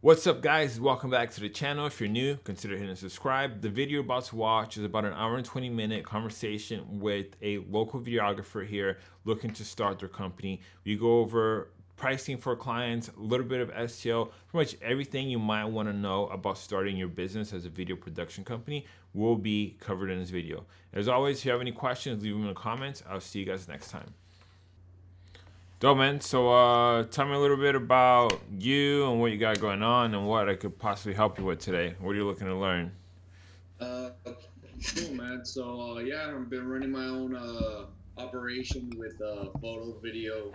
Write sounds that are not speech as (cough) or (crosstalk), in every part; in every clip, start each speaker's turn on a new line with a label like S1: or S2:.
S1: What's up guys, welcome back to the channel. If you're new, consider hitting subscribe. The video you're about to watch is about an hour and 20 minute conversation with a local videographer here looking to start their company. We go over pricing for clients, a little bit of SEO, pretty much everything you might want to know about starting your business as a video production company will be covered in this video. As always, if you have any questions, leave them in the comments. I'll see you guys next time. Dope, man. So, uh, tell me a little bit about you and what you got going on and what I could possibly help you with today. What are you looking to learn?
S2: Uh, cool, man. So, uh, yeah, I've been running my own uh, operation with uh, photo, video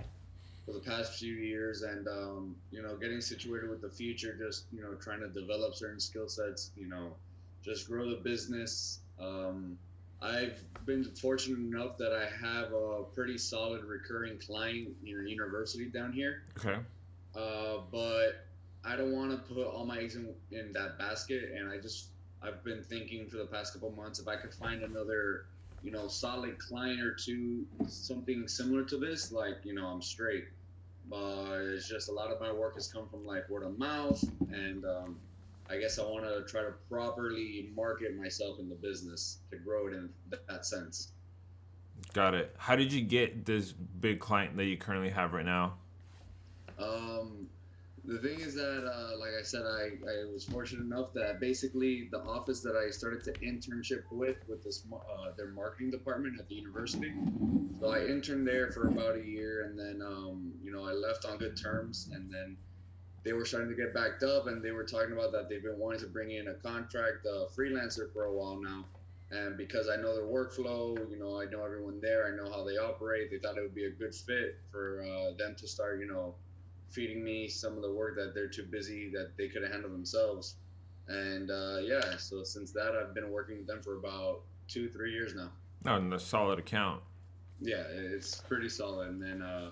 S2: for the past few years, and um, you know, getting situated with the future. Just you know, trying to develop certain skill sets. You know, just grow the business. Um, I've been fortunate enough that I have a pretty solid recurring client in a university down here.
S1: Okay.
S2: Uh, but I don't want to put all my eggs in, in that basket, and I just I've been thinking for the past couple months if I could find another, you know, solid client or two, something similar to this, like you know, I'm straight. But it's just a lot of my work has come from like word of mouth, and um, I guess I want to try to properly market myself in the business to grow it in that sense.
S1: Got it. How did you get this big client that you currently have right now?
S2: Um, the thing is that, uh, like I said, I, I was fortunate enough that basically the office that I started to internship with, with this uh, their marketing department at the university. So I interned there for about a year, and then um, you know I left on good terms, and then they were starting to get backed up and they were talking about that they've been wanting to bring in a contract uh, freelancer for a while now. And because i know their workflow you know i know everyone there i know how they operate they thought it would be a good fit for uh, them to start you know feeding me some of the work that they're too busy that they could have handled themselves. And uh, yeah so since that i've been working with them for about two three years now.
S1: Oh and a solid account.
S2: Yeah it's pretty solid. And then uh,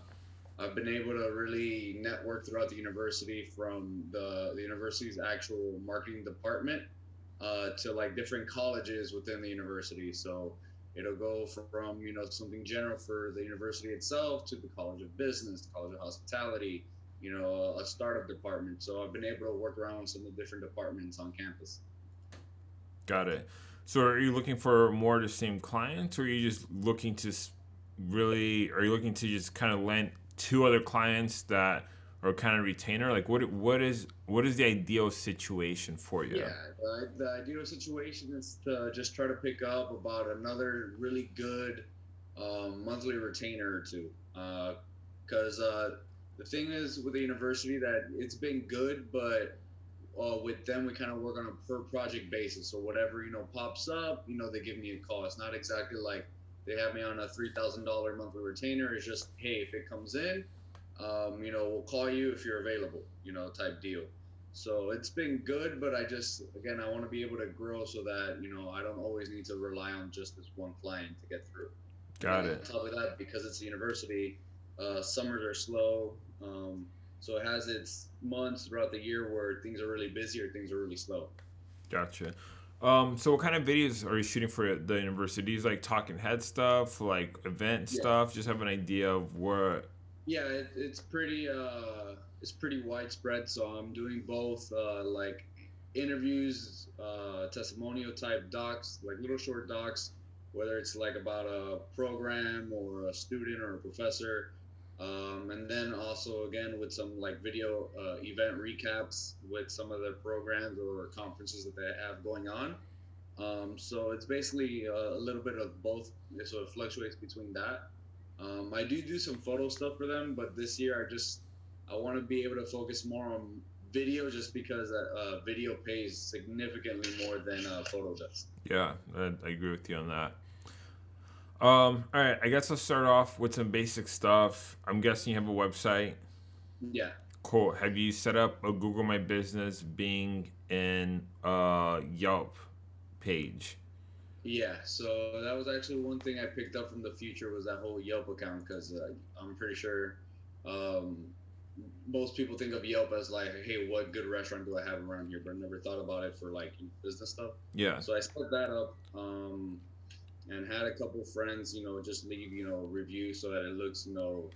S2: I've been able to really network throughout the university from the, the university's actual marketing department uh, to like different colleges within the university. So it'll go from, you know, something general for the university itself to the College of Business, College of Hospitality, you know, a startup department. So I've been able to work around some of the different departments on campus.
S1: Got it. So are you looking for more of the same clients or are you just looking to really, are you looking to just kind of land two other clients that are kind of retainer? Like, what what is what is the ideal situation for you?
S2: Yeah, the, the ideal situation is to just try to pick up about another really good um, monthly retainer or two. Because uh, uh, the thing is with the university that it's been good, but uh, with them we kind of work on a per project basis. So whatever you know pops up, you know they give me a call. It's not exactly like they have me on a three thousand dollar monthly retainer. It's just hey, if it comes in, um, you know, we'll call you if you're available, you know, type deal. So it's been good, but I just again I want to be able to grow so that you know I don't always need to rely on just this one client to get through.
S1: Got
S2: and
S1: it.
S2: On top of that, because it's a university, uh, summers are slow, um, so it has its months throughout the year where things are really busy or things are really slow.
S1: Gotcha. Um, so what kind of videos are you shooting for the universities? Like talking head stuff, like event yeah. stuff? Just have an idea of what.
S2: Yeah, it, it's pretty. Uh, it's pretty widespread. So I'm doing both, uh, like interviews, uh, testimonial type docs, like little short docs, whether it's like about a program or a student or a professor. Um, and then also again with some like video uh, event recaps with some of the programs or conferences that they have going on. Um, so it's basically a, a, little bit of both. It fluctuates between that. Um, I do do some photo stuff for them, but this year I just I want to be able to focus more on video, just because uh, uh, video pays significantly more than uh, photo does.
S1: Yeah, I agree with you on that. Um, all right, I guess I'll start off with some basic stuff. I'm guessing you have a website.
S2: Yeah.
S1: Cool. Have you set up a Google My Business, Bing, and uh, Yelp page?
S2: Yeah. So that was actually one thing I picked up from the future was that whole Yelp account because uh, I'm pretty sure um, most people think of Yelp as like, hey, what good restaurant do I have around here? But I never thought about it for like business stuff.
S1: Yeah.
S2: So I set that up. Um, and had a couple friends, you know, just leave, you know, reviews so that it looks, you know,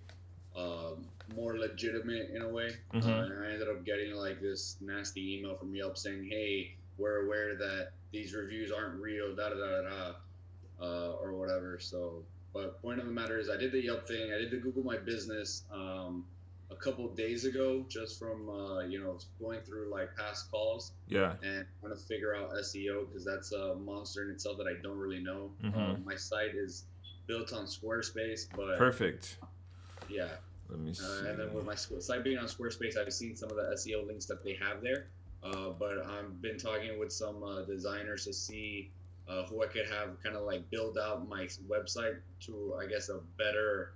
S2: um, more legitimate in a way.
S1: Mhm.
S2: Uh, and I ended up getting like this nasty email from Yelp saying, "Hey, we're aware that these reviews aren't real, da da da da, da uh, or whatever." So, but point of the matter is, I did the Yelp thing. I did the Google My Business um, a couple days ago, just from uh, you know going through like past calls
S1: Yeah.
S2: and trying to figure out SEO because that's a monster in itself that I don't really know.
S1: Mhm.
S2: Um, my site is built on Squarespace, but
S1: Perfect.
S2: yeah.
S1: Let me see.
S2: Uh, and then with my site being on Squarespace, I've seen some of the SEO links that they have there. Uh, but I've been talking with some uh, designers to see uh, who I could have kind of like build out my website to, I guess, a better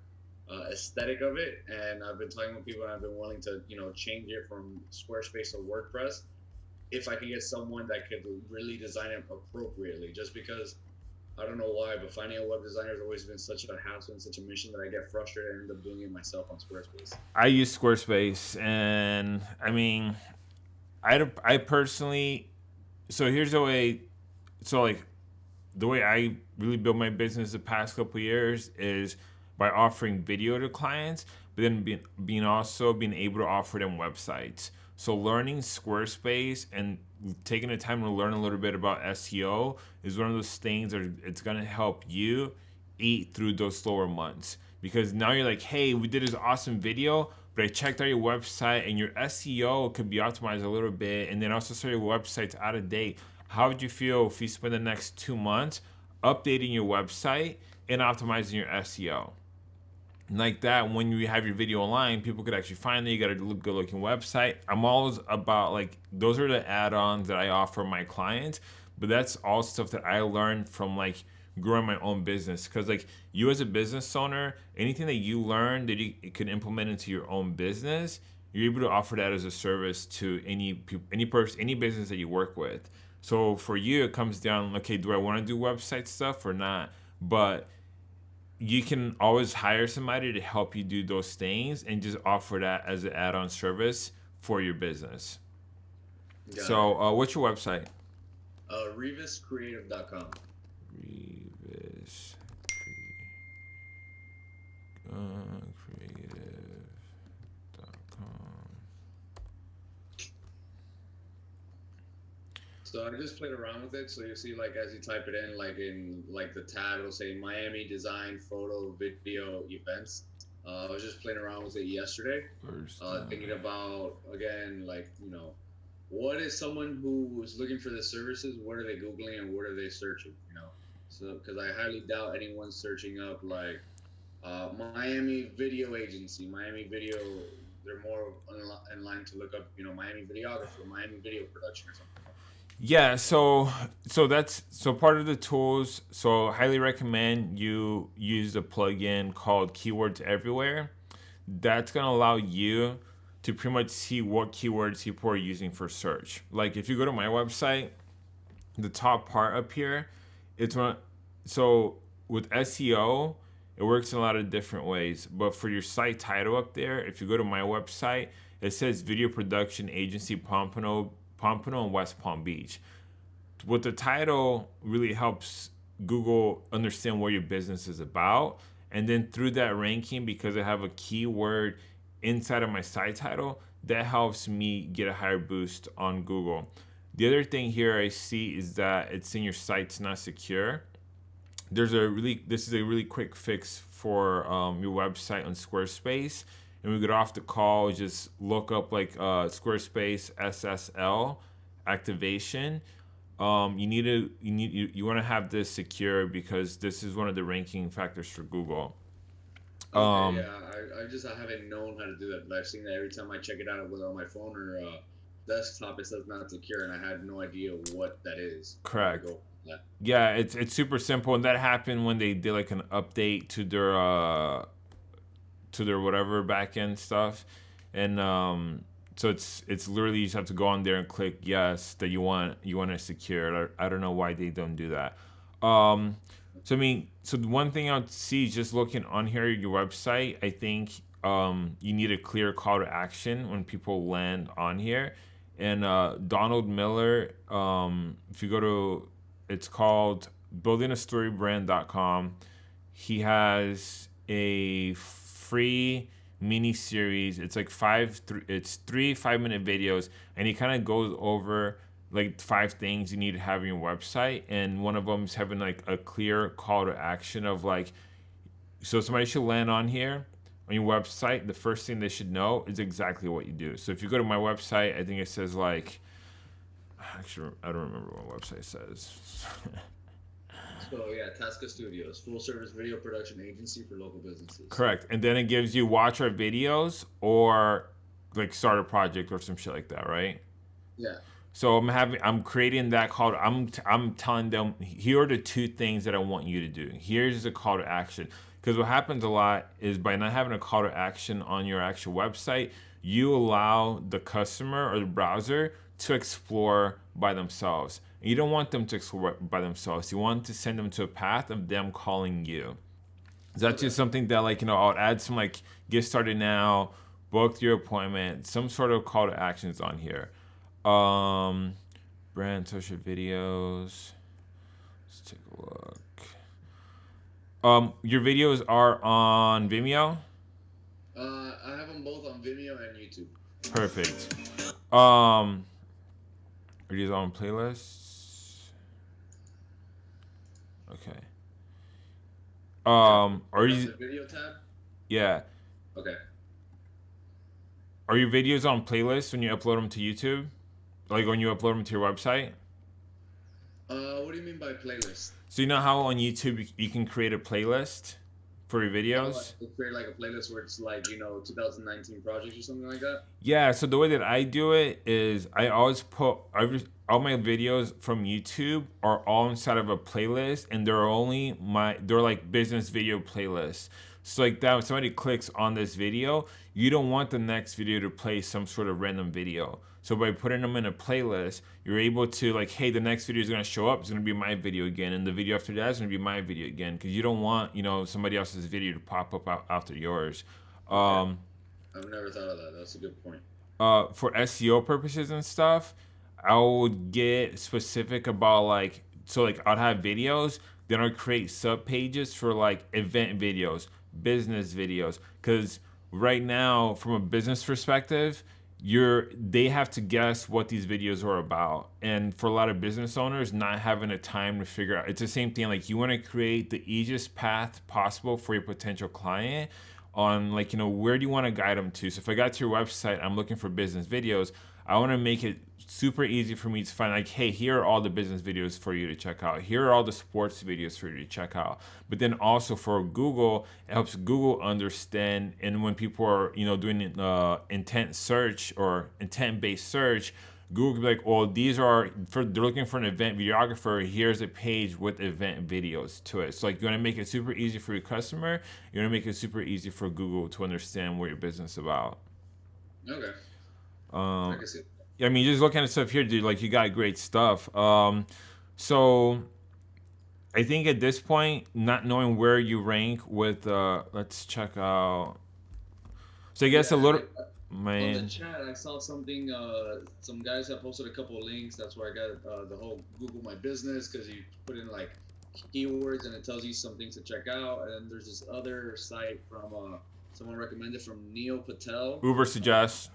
S2: uh, aesthetic of it. And I've been talking with people, and I've been willing to, you know, change it from Squarespace to WordPress if I can get someone that could really design it appropriately. Just because I don't know why, but finding a web designer has always been such a hassle and such a mission that I get frustrated and end up doing it myself on Squarespace.
S1: I use Squarespace, and I mean, I don't- I personally. So here's the way. So like, the way I really built my business the past couple years is by offering video to clients, but then being being also being able to offer them websites. So learning Squarespace and taking the time to learn a little bit about SEO is one of those things that it's gonna help you eat through those slower months because now you're like, hey, we did this awesome video, but I checked out your website and your SEO could be optimized a little bit, and then also so your website's out of date. How would you feel if you spend the next two months updating your website and optimizing your SEO? Like that when you have your video online people could actually find it you got a good looking website. I'm always about like those are the add-ons that i offer my clients but that's all stuff that i learned from like growing my own business. Because like you as a business owner anything that you learn that you can implement into your own business you're able to offer that as a service to any any person any business that you work with. So for you it comes down okay do i want to do website stuff or not? But you can always hire somebody to help you do those things and just offer that as an add-on service for your business.
S2: Got
S1: so, uh, what's your website?
S2: uh, RevisCreative.com.
S1: Revis uh,
S2: So I just played around with it. So you see, like as you type it in, like in like the tab, it'll say Miami Design Photo Video Events. Uh, I was just playing around with it yesterday, uh, thinking about again, like you know, what is someone who is looking for the services? What are they googling and what are they searching? You know, so because I highly doubt anyone's searching up like uh, Miami Video Agency, Miami Video. They're more in in line to look up, you know, Miami videographer, Miami video production or something.
S1: Yeah, so so that's so part of the tools. So highly recommend you use a plugin called Keywords Everywhere. That's gonna allow you to pretty much see what keywords people are using for search. Like if you go to my website, the top part up here, it's one. So with SEO, it works in a lot of different ways. But for your site title up there, if you go to my website, it says Video Production Agency Pompano, Pompano and West Palm Beach. What the title really helps Google understand what your business is about. And then through that ranking, because I have a keyword inside of my site title, that helps me get a higher boost on Google. The other thing here I see is that it's in your site's not secure there's a really this is a really quick fix for um, your website on Squarespace. And we get off the call, just look up like uh, Squarespace SSL activation. Um, you need to you need you, you want to have this secure because this is one of the ranking factors for Google.
S2: Okay,
S1: Um,
S2: yeah, I, I just I haven't known how to do that, but I've seen that every time I check it out, whether on my phone or uh, desktop, it says not secure, and I had no idea what that is.
S1: Correct.
S2: Yeah.
S1: Yeah, it's it's super simple, and that happened when they did like an update to their uh to their whatever backend stuff, and um so it's it's literally you just have to go on there and click yes that you want you want to secure. I, I don't know why they don't do that. Um, so I mean, so the one thing I'd see is just looking on here your website. I think um you need a clear call to action when people land on here. And uh, Donald Miller, um, if you go to it's called buildingastorybrand.com. He has a free mini series. It's like five, th- it's three five minute videos, and he kind of goes over like five things you need to have on your website, and one of them is having like a clear call to action of like, so somebody should land on here on your website. The first thing they should know is exactly what you do. So if you go to my website, I think it says like, actually I don't remember what website says. (laughs)
S2: So yeah, Tasca Studios, full service video production agency for local businesses.
S1: Correct. And then it gives you watch our videos or like start a project or some shit like that, right?
S2: Yeah.
S1: So I'm having I'm creating that call. To, I'm I'm telling them here are the two things that I want you to do. Here's the call to action. Because what happens a lot is by not having a call to action on your actual website, you allow the customer or the browser to explore by themselves. You don't want them to explore by themselves. You want to send them to a path of them calling you. That's just something that like, you know, I'll add some like get started now, book your appointment, some sort of call to actions on here. Um brand social videos. Let's take a look. Um your videos are on Vimeo?
S2: Uh, I have them both on Vimeo and YouTube.
S1: Perfect. Um are these on playlists? Okay. Um, are
S2: Press
S1: you?
S2: video tab?
S1: Yeah.
S2: Okay.
S1: Are your videos on playlists when you upload them to YouTube? Like when you upload them to your website?
S2: Uh, what do you mean by playlist?
S1: So you know how on YouTube you- you can create a playlist for your videos?
S2: like, create like a playlist where it's like you know 2019 projects or something like that.
S1: Yeah. So the way that I do it is I always put every all my videos from YouTube are all inside of a playlist, and they're only my they're like business video playlists. So like that, when somebody clicks on this video, you don't want the next video to play some sort of random video. So by putting them in a playlist, you're able to like, hey, the next video is gonna show up. It's gonna be my video again, and the video after that is gonna be my video again, because you don't want you know somebody else's video to pop up after yours. Um,
S2: I've never thought of that. That's a good point.
S1: uh, for SEO purposes and stuff, I would get specific about like so like I'd have videos, then I'd create sub pages for like event videos, business videos, because right now from a business perspective, you're they have to guess what these videos are about. And for a lot of business owners not having a time to figure out it's the same thing like you want to create the easiest path possible for your potential client on like you know where do you want to guide them to? So if i got to your website i'm looking for business videos i want to make it super easy for me to find like hey here are all the business videos for you to check out here are all the sports videos for you to check out but then also for google it helps google understand and when people are you know doing uh, intent search or intent based search Google could be like, well, these are for they're looking for an event videographer. Here's a page with event videos to it. So like you want to make it super easy for your customer. You want to make it super easy for Google to understand what your business is about.
S2: Okay.
S1: Um,
S2: I can see.
S1: I mean, just looking at stuff here, dude. Like you got great stuff. Um, so I think at this point, not knowing where you rank with, uh, let's check out. So I guess a little,
S2: I- On the chat, I saw something. Uh, some guys have posted a couple of links. That's where I got uh, the whole Google My Business because you put in like keywords and it tells you some things to check out. And there's this other site from uh, someone recommended from Neil Patel.
S1: Uber suggests.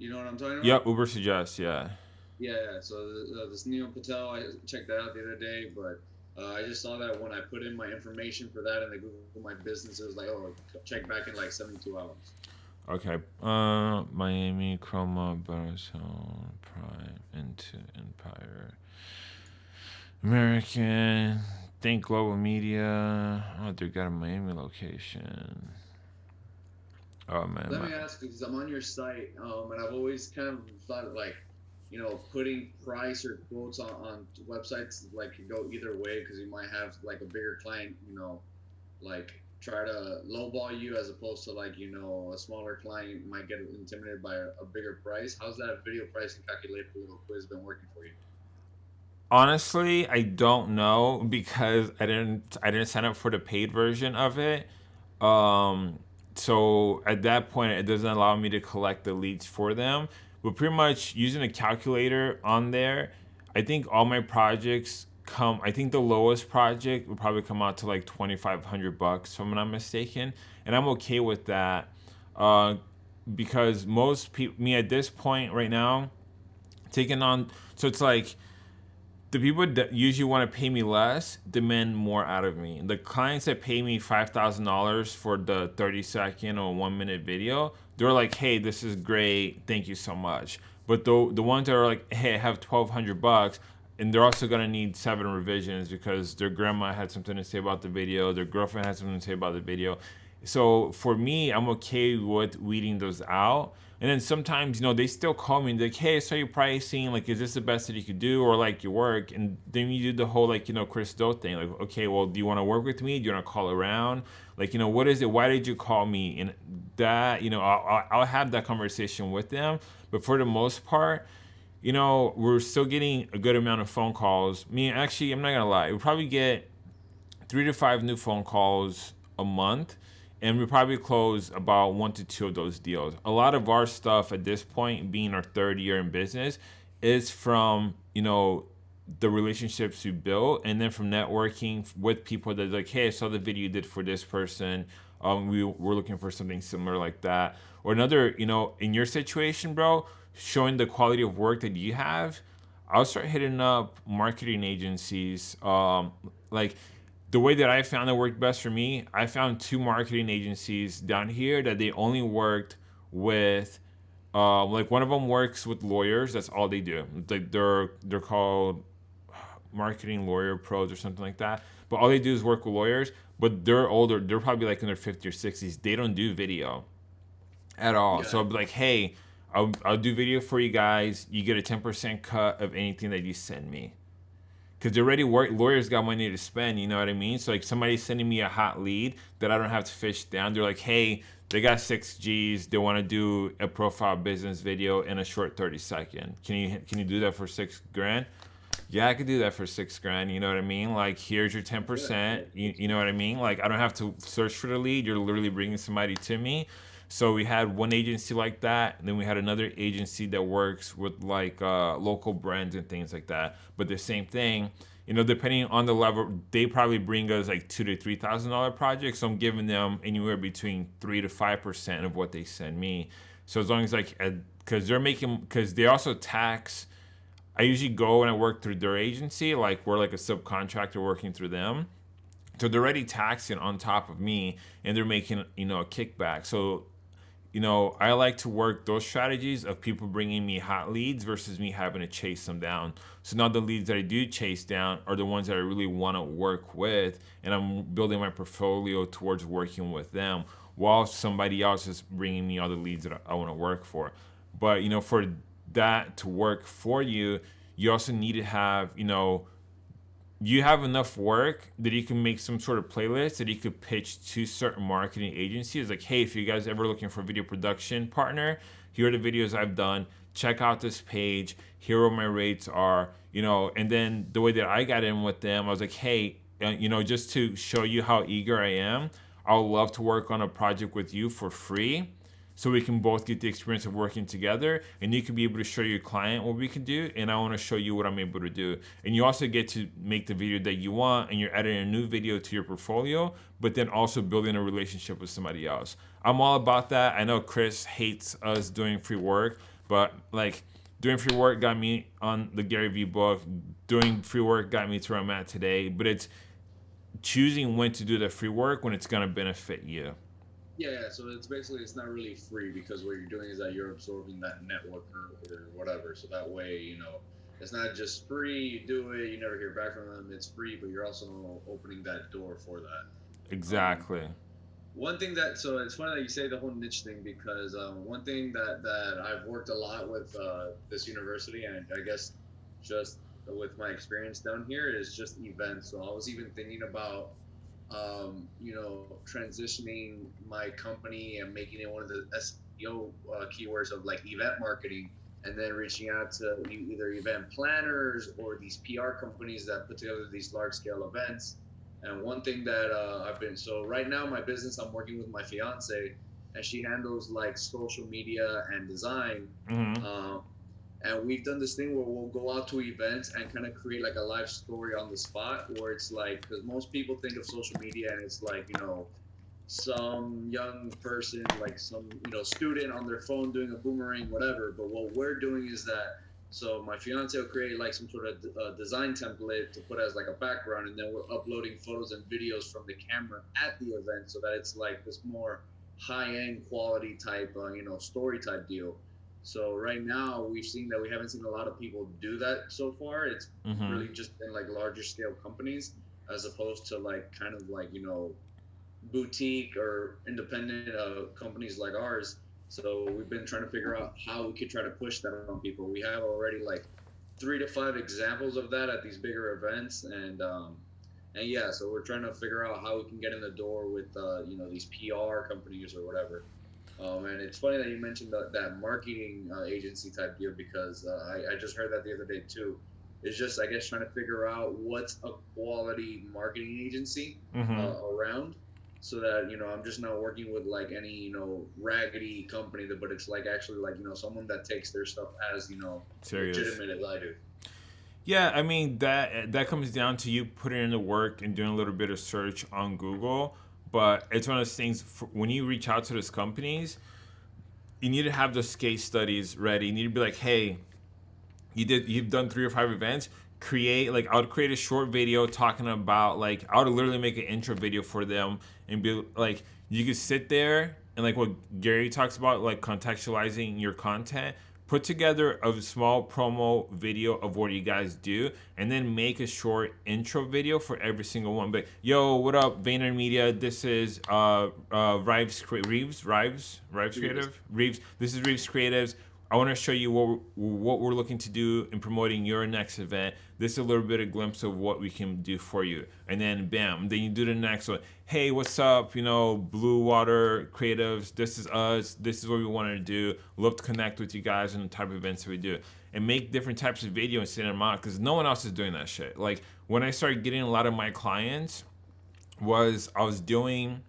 S2: You know what I'm talking about?
S1: Yep, Uber suggests. Yeah.
S2: Yeah. yeah. So uh, this Neil Patel, I checked that out the other day, but. Uh, I just saw that when I put in my information for that and the Google My Business, it was like, oh, check back in like 72 hours.
S1: Okay. Uh, Miami, Chroma, Baritone, Prime, Into Empire, American, Think Global Media. Oh, they got a Miami location. Oh man.
S2: Let me ask because I'm on your site, um, and I've always kind of thought like, you know, putting price or quotes on, on websites like could go either way because you might have like a bigger client, you know, like try to lowball you as opposed to like you know a smaller client might get intimidated by a, a bigger price. How's that video pricing calculator little quiz been working for you?
S1: Honestly, I don't know because I didn't I didn't sign up for the paid version of it. Um so at that point it doesn't allow me to collect the leads for them. But pretty much using a calculator on there, I think all my projects come. I think the lowest project would probably come out to like twenty five hundred bucks, if I'm not mistaken, and I'm okay with that, uh, because most people, me at this point right now, taking on. So it's like the people that usually want to pay me less demand more out of me. The clients that pay me five thousand dollars for the thirty second or one minute video, they're like, "Hey, this is great, thank you so much." But the the ones that are like, "Hey, I have twelve hundred bucks," and they're also gonna need seven revisions because their grandma had something to say about the video, their girlfriend had something to say about the video. So for me, I'm okay with weeding those out and then sometimes, you know, they still call me and like, hey, so your pricing, like, is this the best that you could do or like your work? And then you do the whole like, you know, Chris Do thing. Like, okay, well, do you want to work with me? Do you want to call around? Like, you know, what is it? Why did you call me? And that, you know, I'll, I'll have that conversation with them. But for the most part, you know, we're still getting a good amount of phone calls. Me, actually, I'm not gonna lie, we probably get three to five new phone calls a month and we probably close about one to two of those deals. A lot of our stuff at this point, being our third year in business, is from you know the relationships you built, and then from networking with people that like, hey, I saw the video you did for this person. Um, we were looking for something similar like that, or another. You know, in your situation, bro, showing the quality of work that you have. I'll start hitting up marketing agencies. Um, like the way that I found that worked best for me, I found two marketing agencies down here that they only worked with. Uh, like one of them works with lawyers. That's all they do. Like they're they're called marketing lawyer pros or something like that. But all they do is work with lawyers. But they're older. They're probably like in their 50s or 60s. They don't do video at all. Yeah. So I'll be like, hey, I'll, I'll do video for you guys. You get a 10% cut of anything that you send me because they're already work lawyers got money to spend. You know what I mean? So like somebody's sending me a hot lead that I don't have to fish down. They're like, hey, they got six G's. They want to do a profile business video in a short thirty second. Can you can you do that for six grand? Yeah, I could do that for six grand. You know what I mean? Like, here's your ten percent. You, you know what I mean? Like, I don't have to search for the lead. You're literally bringing somebody to me. So we had one agency like that, and then we had another agency that works with like uh, local brands and things like that. But the same thing, you know, depending on the level, they probably bring us like two to three thousand dollar projects. So I'm giving them anywhere between three to five percent of what they send me. So as long as like, because they're making, because they also tax. I usually go and I work through their agency, like we're like a subcontractor working through them. So they're already taxing on top of me, and they're making you know a kickback. So you know, I like to work those strategies of people bringing me hot leads versus me having to chase them down. So now the leads that I do chase down are the ones that I really want to work with, and I'm building my portfolio towards working with them while somebody else is bringing me all the leads that I want to work for. But you know, for that to work for you, you also need to have you know you have enough work that you can make some sort of playlist that you could pitch to certain marketing agencies. Like hey if you guys ever looking for a video production partner here are the videos i've done. Check out this page. Here are my rates are you know. And then the way that i got in with them i was like hey uh, you know just to show you how eager i am i would love to work on a project with you for free so we can both get the experience of working together and you can be able to show your client what we can do and I want to show you what I'm able to do. And you also get to make the video that you want and you're adding a new video to your portfolio, but then also building a relationship with somebody else. I'm all about that. I know Chris hates us doing free work, but like doing free work got me on the Gary Vee book. Doing free work got me to where I'm at today, but it's choosing when to do the free work when it's going to benefit you.
S2: Yeah, so it's basically it's not really free because what you're doing is that you're absorbing that network or, or whatever. So that way, you know, it's not just free. You do it, you never hear back from them. It's free, but you're also opening that door for that.
S1: Exactly. Um,
S2: one thing that so it's funny that you say the whole niche thing because um, one thing that that I've worked a lot with uh, this university and I guess just with my experience down here is just events. So I was even thinking about um, you know, transitioning my company and making it one of the SEO uh, keywords of like event marketing, and then reaching out to either event planners or these PR companies that put together these large scale events. And one thing that uh, I've been so right now, my business, I'm working with my fiance, and she handles like social media and design. Mm-hmm. Uh, and we've done this thing where we'll go out to events and kind of create like a live story on the spot, where it's like because most people think of social media and it's like you know some young person, like some you know student on their phone doing a boomerang, whatever. But what we're doing is that so my fiance will create like some sort of uh, design template to put as like a background, and then we're uploading photos and videos from the camera at the event, so that it's like this more high-end quality type, uh, you know, story type deal. So right now we've seen that we haven't seen a lot of people do that so far. It's mm-hmm. really just been like larger scale companies as opposed to like kind of like you know boutique or independent uh, companies like ours so we've been trying to figure out how we could try to push that on people. We have already like three to five examples of that at these bigger events, and um, and yeah, so we're trying to figure out how we can get in the door with uh, you know these PR companies or whatever. Um, and it's funny that you mentioned that, that marketing uh, agency type deal because uh, I, I just heard that the other day too. It's just I guess trying to figure out what's a quality marketing agency mm-hmm. Uh, around so that you know i'm just not working with like any you know raggedy company that but it's like actually like you know someone that takes their stuff as you know Serious. legitimate as i do
S1: yeah i mean that that comes down to you putting in the work and doing a little bit of search on google but it's one of those things for, when you reach out to those companies you need to have those case studies ready. You need to be like hey you did you've done three or five events. Create like I would create a short video talking about like I would literally make an intro video for them and be like you could sit there and like what Gary talks about like contextualizing your content put together a small promo video of what you guys do and then make a short intro video for every single one. But yo what up VaynerMedia this is uh uh Rives Reeves? Rives Rives Creative? Reeves. This is Reeves Creatives I want to show you what we're, what we're looking to do in promoting your next event. This is a little bit of glimpse of what we can do for you. And then bam, then you do the next one. Hey, what's up? You know, Blue Water Creatives. This is us. This is what we wanted to do. Love to connect with you guys and the type of events that we do. And make different types of video and send them out because no one else is doing that shit. Like when I started getting a lot of my clients was I was doing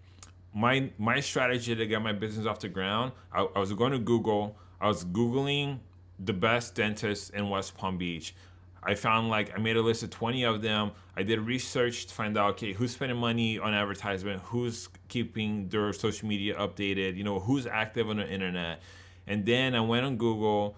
S1: my my strategy to get my business off the ground. I, I was going to Google I was Googling the best dentists in West Palm Beach. I found like I made a list of 20 of them. I did research to find out okay, who's spending money on advertisement, who's keeping their social media updated, you know, who's active on the internet. And then I went on Google,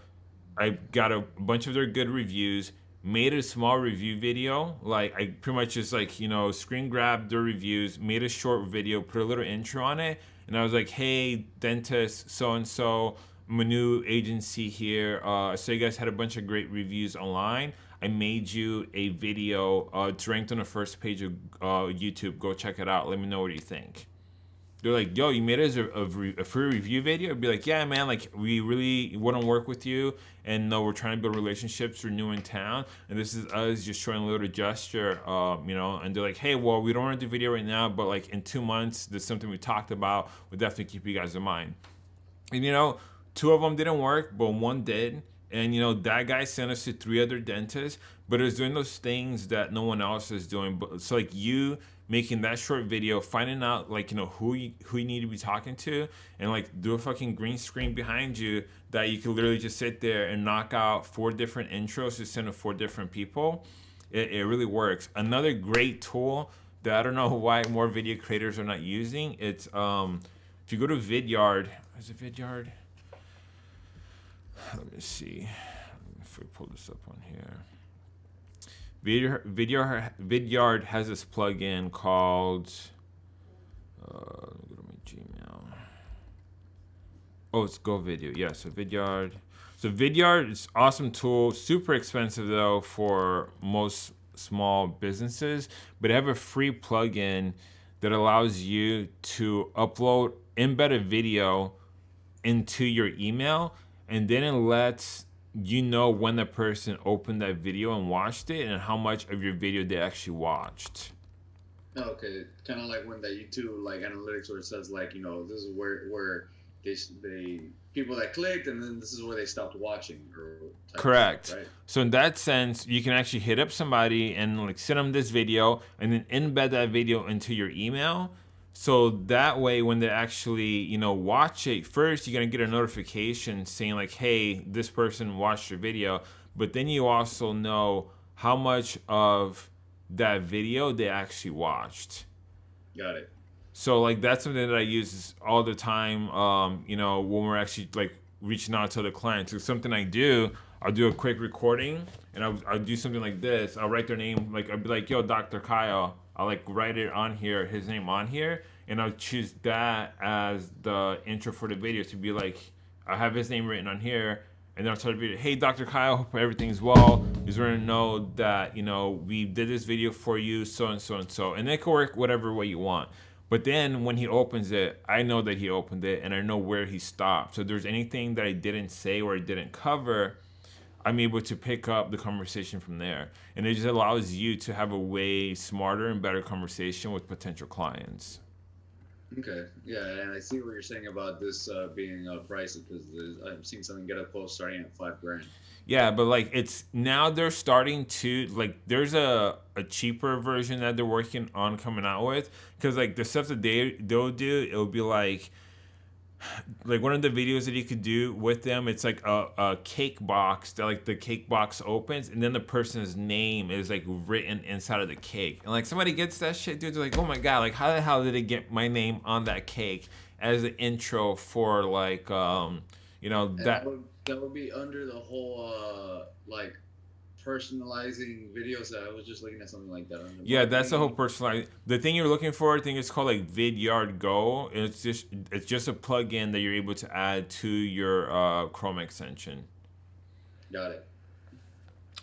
S1: I got a bunch of their good reviews, made a small review video. Like I pretty much just like, you know, screen grabbed their reviews, made a short video, put a little intro on it, and I was like, "Hey, dentist so and so, Manu agency here. Uh, so you guys had a bunch of great reviews online. I made you a video. Uh, it's ranked on the first page of uh, YouTube. Go check it out. Let me know what you think. They're like, yo, you made us a, a, a, free review video. I'd be like, yeah, man, like we really want to work with you, and no, we're trying to build relationships. We're new in town, and this is us just showing a little gesture, uh, you know. And they're like, hey, well, we don't want to do video right now, but like in two months, there's something we talked about. We'll definitely keep you guys in mind. And you know, Two of them didn't work, but one did. And you know that guy sent us to three other dentists, but it's doing those things that no one else is doing. But it's like you making that short video, finding out like you know who you, who you need to be talking to, and like do a fucking green screen behind you that you can literally just sit there and knock out four different intros to send to four different people. It, it really works. Another great tool that I don't know (laughs) why more video creators are not using. It's um, if you go to Vidyard, is it Vidyard? Let me see if we pull this up on here. Video, video, Vidyard has this plugin called. Uh, let me go to my Gmail. Oh, it's Go Video. Yeah, so Vidyard. So Vidyard is awesome tool. Super expensive though for most small businesses, but I have a free plugin that allows you to upload embedded video into your email and then it lets you know when the person opened that video and watched it and how much of your video they actually watched.
S2: Okay, kind of like when that YouTube like analytics where it says like you know this is where where they they people that clicked and then this is where they stopped watching.
S1: Correct. Thing, right? So in that sense, you can actually hit up somebody and like send them this video and then embed that video into your email So that way, when they actually, you know, watch it, first you're gonna get a notification saying like, "Hey, this person watched your video," but then you also know how much of that video they actually watched.
S2: Got it.
S1: So like that's something that I use all the time. Um, you know, when we're actually like reaching out to the clients. It's something I do. I'll do a quick recording and I'll, I'll do something like this. I'll write their name, like I'll be like, "Yo, Dr. Kyle." I'll like write it on here, his name on here, and I'll choose that as the intro for the video to be like, I have his name written on here, and then I'll start the video. Hey, Dr. Kyle, hope everything's well. Just want to know that you know we did this video for you, so and so and so, and it can work whatever way you want. But then when he opens it, I know that he opened it, and I know where he stopped. So if there's anything that I didn't say or I didn't cover, I'm able to pick up the conversation from there. And it just allows you to have a way smarter and better conversation with potential clients.
S2: Okay, yeah, and I see what you're saying about this uh, being uh, pricey because I've seen something get a post starting at five grand.
S1: Yeah, but like it's now they're starting to like there's a a cheaper version that they're working on coming out with because like the stuff that they they'll do it'll be like like one of the videos that you could do with them it's like a, a cake box that like the cake box opens and then the person's name is like written inside of the cake. And like somebody gets that shit dude they're like oh my god like how the hell did they get my name on that cake as an intro for like um you know that
S2: that would, that would be under the whole uh like personalizing videos. I was just looking at something like that.
S1: Yeah that's the whole personalized the thing you're looking for i think it's called like vidyard go it's just it's just a plugin that you're able to add to your uh chrome extension
S2: Got it.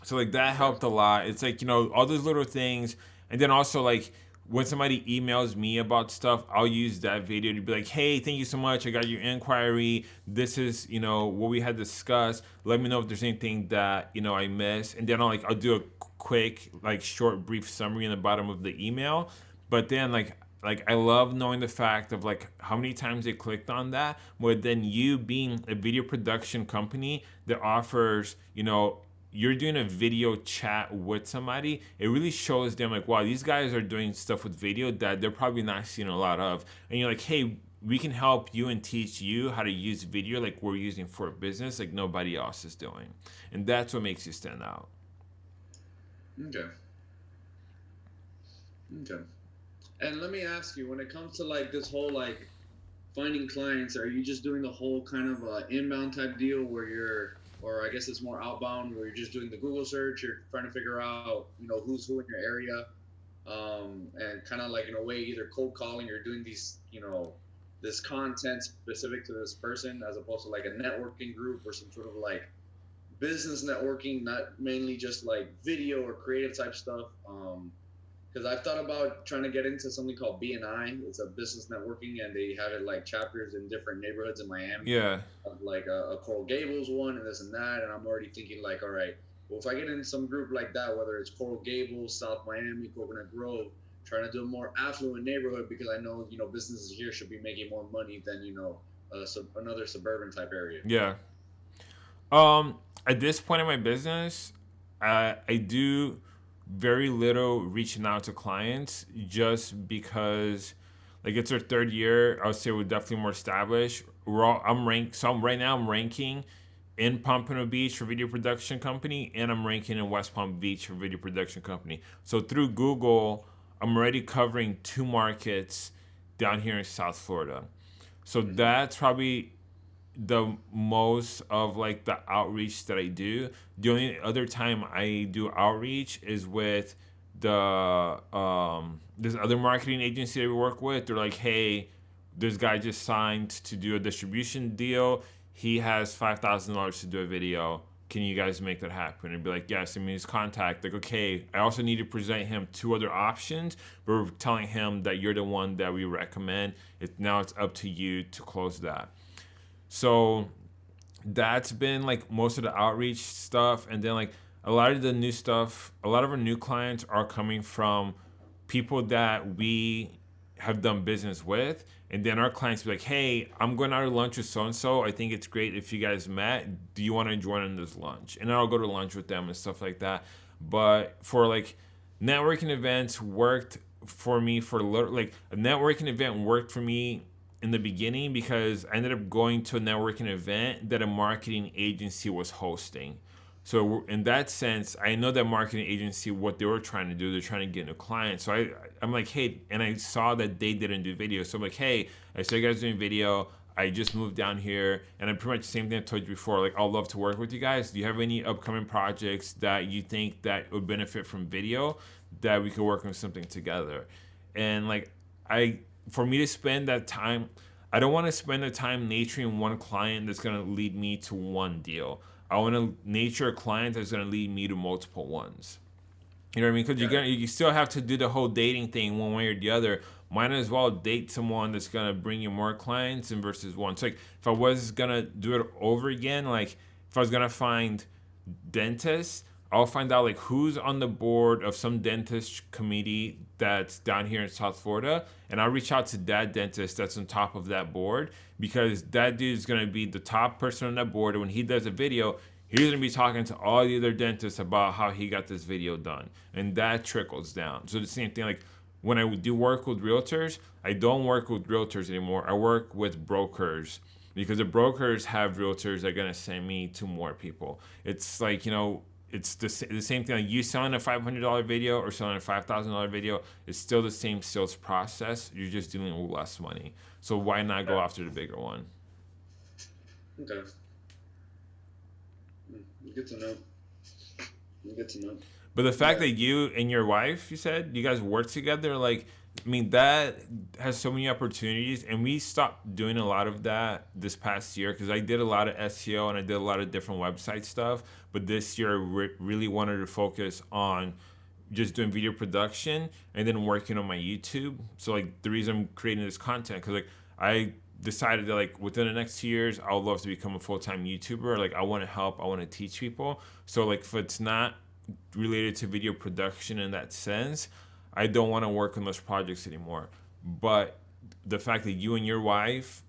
S1: So like that helped a lot. It's like, you know, all those little things. And then also like when somebody emails me about stuff, I'll use that video to be like, hey, thank you so much. I got your inquiry. This is, you know, what we had discussed. Let me know if there's anything that, you know, I missed. And then I'll like I'll do a quick, like short, brief summary in the bottom of the email. But then like like I love knowing the fact of like how many times they clicked on that. But then you being a video production company that offers, you know, you're doing a video chat with somebody, it really shows them like, wow, these guys are doing stuff with video that they're probably not seeing a lot of. And you're like, hey, we can help you and teach you how to use video like we're using for business, like nobody else is doing. And that's what makes you stand out.
S2: Okay. Okay. And let me ask you, when it comes to like this whole like finding clients, are you just doing the whole kind of uh, inbound type deal where you're, or I guess it's more outbound where you're just doing the Google search, you're trying to figure out, you know, who's who in your area, um, and kind of like in a way either cold calling or doing these, you know, this content specific to this person as opposed to like a networking group or some sort of like business networking, not mainly just like video or creative type stuff. Um, because I've thought about trying to get into something called BNI. It's a business networking, and they have it like chapters in different neighborhoods in Miami.
S1: Yeah.
S2: Like a, a Coral Gables one, and this and that. And I'm already thinking like, all right, well, if I get in some group like that, whether it's Coral Gables, South Miami, Coconut Grove, trying to do a more affluent neighborhood because I know you know businesses here should be making more money than you know sub- another suburban type area.
S1: Yeah. Um, at this point in my business, I I do very little reaching out to clients just because like it's our third year. I would say we're definitely more established. We're all I'm ranked so I'm, right now I'm ranking in Pompano Beach for video production company and I'm ranking in West Palm Beach for video production company. So through Google, I'm already covering two markets down here in South Florida. So mm-hmm. that's probably the most of like the outreach that I do. The only other time I do outreach is with the um this other marketing agency that we work with. They're like, hey, this guy just signed to do a distribution deal. He has five thousand dollars to do a video. Can you guys make that happen? And be like, yes. I mean, his contact. Like, okay. I also need to present him two other options, we're telling him that you're the one that we recommend. It now it's up to you to close that. So that's been like most of the outreach stuff. And then like a lot of the new stuff, a lot of our new clients are coming from people that we have done business with. And then our clients be like, hey, I'm going out to lunch with so and so. I think it's great if you guys met. Do you want to join in this lunch? And I'll go to lunch with them and stuff like that. But for like networking events, worked for me for like a networking event worked for me in the beginning because I ended up going to a networking event that a marketing agency was hosting. So in that sense, I know that marketing agency what they were trying to do. They're trying to get a client. So I I'm like, hey, and I saw that they didn't do video. So I'm like, hey, I saw you guys doing video. I just moved down here, and I'm pretty much the same thing I told you before. Like, I'll love to work with you guys. Do you have any upcoming projects that you think that would benefit from video that we could work on something together? And like, I for me to spend that time, I don't want to spend the time naturing one client that's gonna lead me to one deal. I want to nature a client that's gonna lead me to multiple ones. You know what I mean? Because you're gonna you still have to do the whole dating thing one way or the other might as well date someone that's gonna bring you more clients and versus one. So like if I was gonna do it over again, like if I was gonna find dentists, I'll find out like who's on the board of some dentist committee that's down here in South Florida, and I'll reach out to that dentist that's on top of that board because that dude is gonna be the top person on that board. And when he does a video, he's gonna be talking to all the other dentists about how he got this video done, and that trickles down. So the same thing, like when I would do work with realtors, I don't work with realtors anymore. I work with brokers because the brokers have realtors that are gonna send me to more people. It's like you know, it's the, the same thing. Like you selling a five hundred dollar video or selling a five thousand dollar video, it's still the same sales process. You're just dealing with less money. So why not go after the bigger one?
S2: Okay. Hmm, good to know. Good to know.
S1: But the fact yeah. that you and your wife, you said, you guys work together, like, I mean, that has so many opportunities. And we stopped doing a lot of that this past year because I did a lot of SEO and I did a lot of different website stuff. But this year, re- really wanted to focus on just doing video production and then working on my YouTube. So, like, the reason I'm creating this content, because, like, I decided that like within the next two years i would love to become a full-time youtuber like i want to help i want to teach people so like if it's not related to video production in that sense, I don't want to work on those projects anymore. But the fact that you and your wife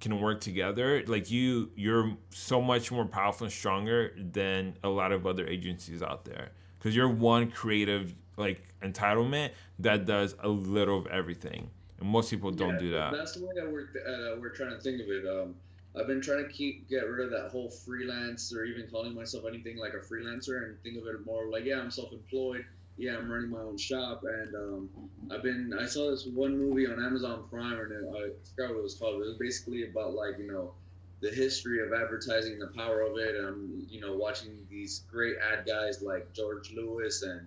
S1: can work together, like you, you're so much more powerful and stronger than a lot of other agencies out there. Because you're one creative like entitlement that does a little of everything, and most people don't yeah, do that.
S2: That's the way that we're uh, we're trying to think of it. Um, I've been trying to keep get rid of that whole freelance or even calling myself anything like a freelancer and think of it more like yeah I'm self-employed yeah I'm running my own shop and um, I've been I saw this one movie on Amazon Prime and I forgot what it was called it was basically about like you know the history of advertising the power of it and I'm you know watching these great ad guys like George Lois and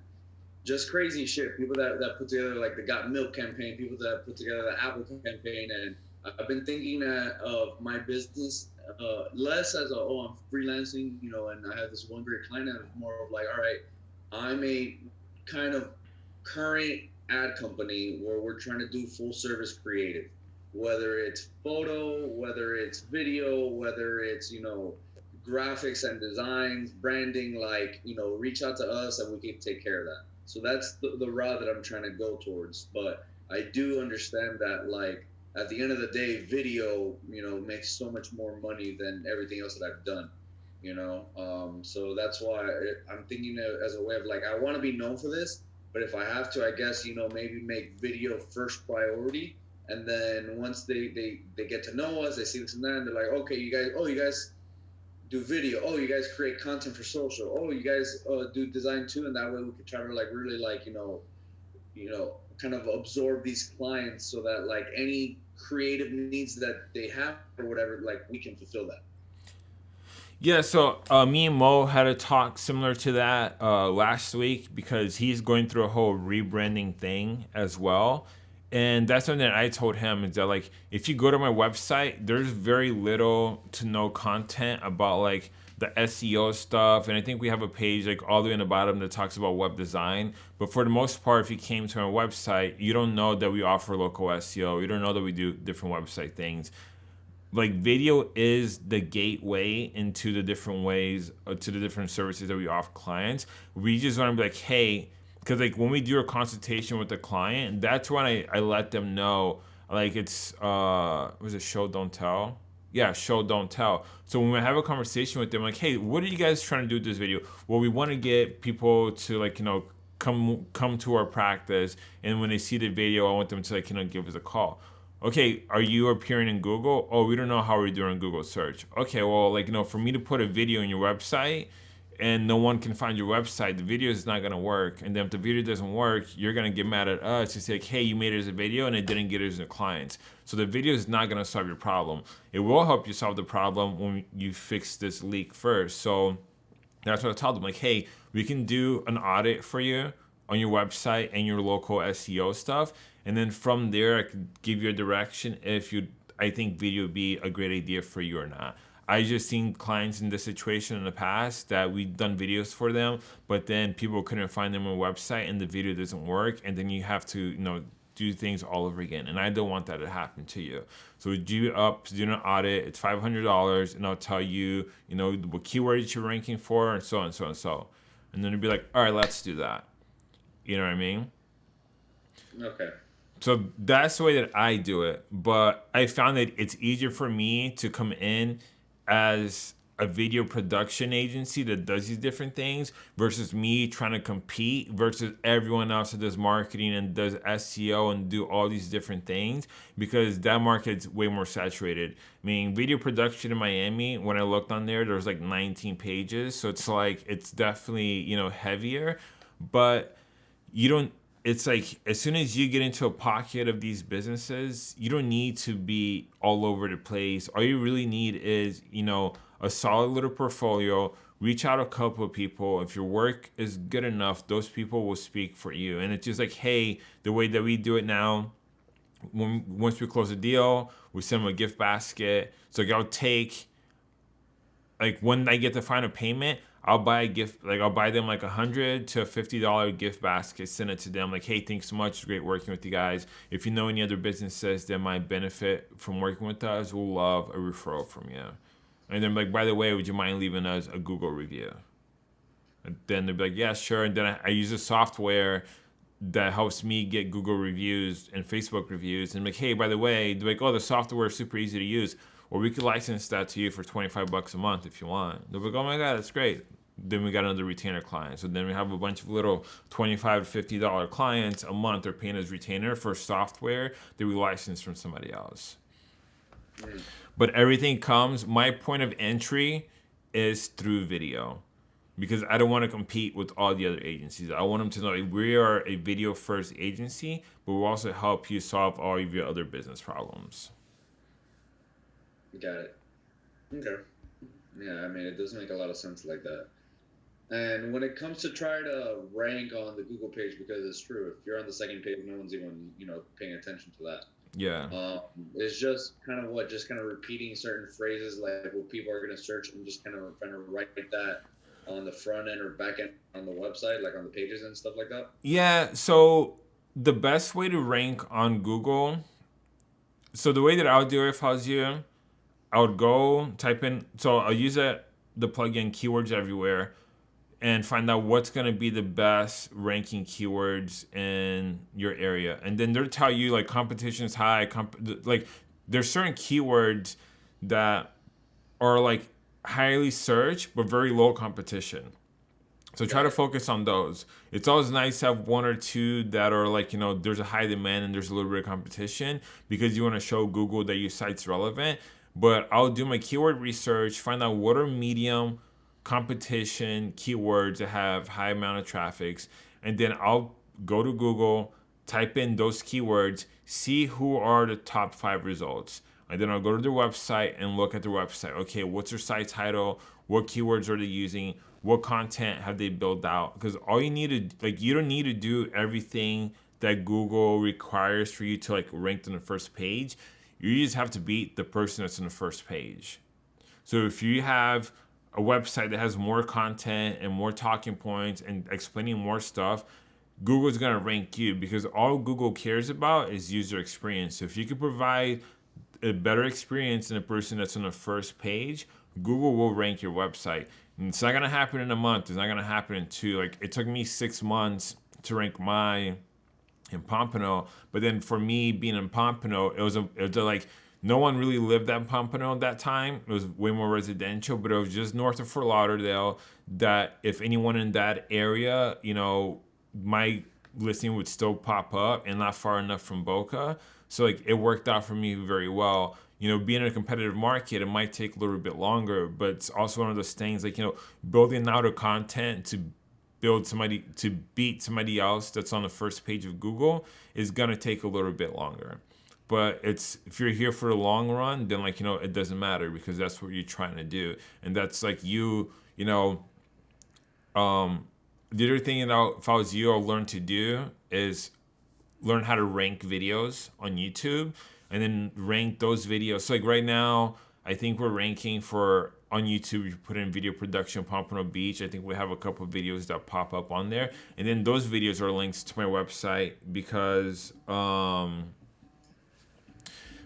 S2: just crazy shit people that, that put together like the Got Milk campaign people that put together the Apple campaign and I've been thinking uh, of my business uh, less as a oh I'm freelancing, you know, and I have this one great client, and more of like, all right, I'm a kind of current ad company where we're trying to do full service creative, whether it's photo, whether it's video, whether it's you know graphics and designs, branding, like you know, reach out to us and we can take care of that. So that's the, the route that I'm trying to go towards. But I do understand that like at the end of the day, video, you know, makes so much more money than everything else that I've done, you know. Um, so that's why I'm thinking as a way of like, I want to be known for this, but if I have to, I guess you know, maybe make video first priority, and then once they they they get to know us, they see this and that, and they're like, okay, you guys, oh, you guys do video, oh, you guys create content for social, oh, you guys uh, do design too, and that way we could try to like really like you know, you know kind of absorb these clients so that like any creative needs that they have or whatever, like we can fulfill that.
S1: Yeah, so uh, me and Mo had a talk similar to that uh, last week because he's going through a whole rebranding thing as well. And that's something that I told him is that like if you go to my website, there's very little to no content about like the SEO stuff, and I think we have a page like all the way in the bottom that talks about web design. But for the most part, if you came to our website, you don't know that we offer local SEO. You don't know that we do different website things. Like video is the gateway into the different ways uh, to the different services that we offer clients. We just want to be like, hey, because like when we do a consultation with the client, that's when I, I let them know like it's uh was it show don't tell yeah, show don't tell. So when we have a conversation with them, like, hey, what are you guys trying to do with this video? Well, we want to get people to like, you know, come come to our practice, and when they see the video, I want them to like you know give us a call. Okay, are you appearing in Google? Oh, we don't know how we're doing Google search. Okay, well, like you know, for me to put a video on your website and no one can find your website, the video is not gonna work. And then if the video doesn't work, you're gonna get mad at us and say, like, hey, you made as a video and it didn't get it as a client. So the video is not gonna solve your problem. It will help you solve the problem when you fix this leak first. So that's what I told them, like, hey, we can do an audit for you on your website and your local SEO stuff. And then from there, I could give you a direction if you I think video would be a great idea for you or not. I just seen clients in this situation in the past that we've done videos for them, but then people couldn't find them on a website and the video doesn't work, and then you have to, you know, do things all over again. And I don't want that to happen to you. So do up, do an audit. It's five hundred dollars, and I'll tell you, you know, what keywords you're ranking for, and so on, and so on, and so. And then it'd be like, all right, let's do that. You know what I mean?
S2: Okay.
S1: So that's the way that I do it. But I found that it's easier for me to come in as a video production agency that does these different things versus me trying to compete versus everyone else that does marketing and does SEO and do all these different things because that market's way more saturated. I mean, video production in Miami, when I looked on there, there was like 19 pages. So it's like, it's definitely, you know, heavier, but you don't it's like as soon as you get into a pocket of these businesses, you don't need to be all over the place. All you really need is, you know, a solid little portfolio. Reach out a couple of people. If your work is good enough, those people will speak for you. And it's just like, hey, the way that we do it now, when once we close a deal, we send them a gift basket. So like I'll take like when I get the final payment, I'll buy a gift, like I'll buy them like a hundred to fifty dollar gift basket, send it to them. Like, hey, thanks so much, great working with you guys. If you know any other businesses that might benefit from working with us, we'll love a referral from you. And then like, by the way, would you mind leaving us a Google review? And then they'll be like, yeah, sure. And then I, I use a software that helps me get Google reviews and Facebook reviews. And I'm like, hey, by the way, they're like, oh, the software is super easy to use or we could license that to you for 25 bucks a month if you want. They're like, oh my God, that's great. Then we got another retainer client. So then we have a bunch of little 25 to $50 clients a month are paying as retainer for software that we license from somebody else. But everything comes, my point of entry is through video because I don't want to compete with all the other agencies. I want them to know we are a video first agency, but we'll also help you solve all of your other business problems.
S2: Got it. Okay. Yeah, I mean, it does make a lot of sense like that. And when it comes to try to rank on the Google page, because it's true, if you're on the second page, no one's even you know paying attention to that.
S1: Yeah.
S2: Um, it's just kind of what, just kind of repeating certain phrases like what people are going to search and just kind of trying to write that on the front end or back end on the website, like on the pages and stuff like that.
S1: Yeah. So the best way to rank on Google. So the way that I would do it if I was you I would go type in, so I'll use it, the plugin keywords everywhere and find out what's going to be the best ranking keywords in your area. And then they'll tell you like competition is high, comp- like there's certain keywords that are like highly searched but very low competition. So try to focus on those. It's always nice to have one or two that are like, you know, there's a high demand and there's a little bit of competition because you want to show Google that your site's relevant but I'll do my keyword research, find out what are medium competition keywords that have high amount of traffics, and then I'll go to Google, type in those keywords, see who are the top five results. And then I'll go to their website and look at their website. Okay, what's their site title? What keywords are they using? What content have they built out? Because all you need to like you don't need to do everything that Google requires for you to like rank on the first page you just have to beat the person that's in the first page. So if you have a website that has more content and more talking points and explaining more stuff, Google's gonna rank you because all Google cares about is user experience. So if you can provide a better experience than a person that's on the first page, Google will rank your website. And it's not gonna happen in a month. It's not gonna happen in two. Like it took me six months to rank my in Pompano. But then for me being in Pompano, it was a, it was a, like no one really lived at Pompano at that time. It was way more residential, but it was just north of Fort Lauderdale. That if anyone in that area, you know, my listing would still pop up and not far enough from Boca. So like it worked out for me very well. You know, being in a competitive market, it might take a little bit longer, but it's also one of those things like, you know, building out a content to build somebody to beat somebody else that's on the first page of Google is gonna take a little bit longer. But it's if you're here for the long run, then like, you know, it doesn't matter because that's what you're trying to do. And that's like you, you know, um the other thing that if I was you, I'll learn to do is learn how to rank videos on YouTube and then rank those videos. So like right now, I think we're ranking for on YouTube. You put in video production Pompano Beach. I think we have a couple of videos that pop up on there, and then those videos are links to my website because um,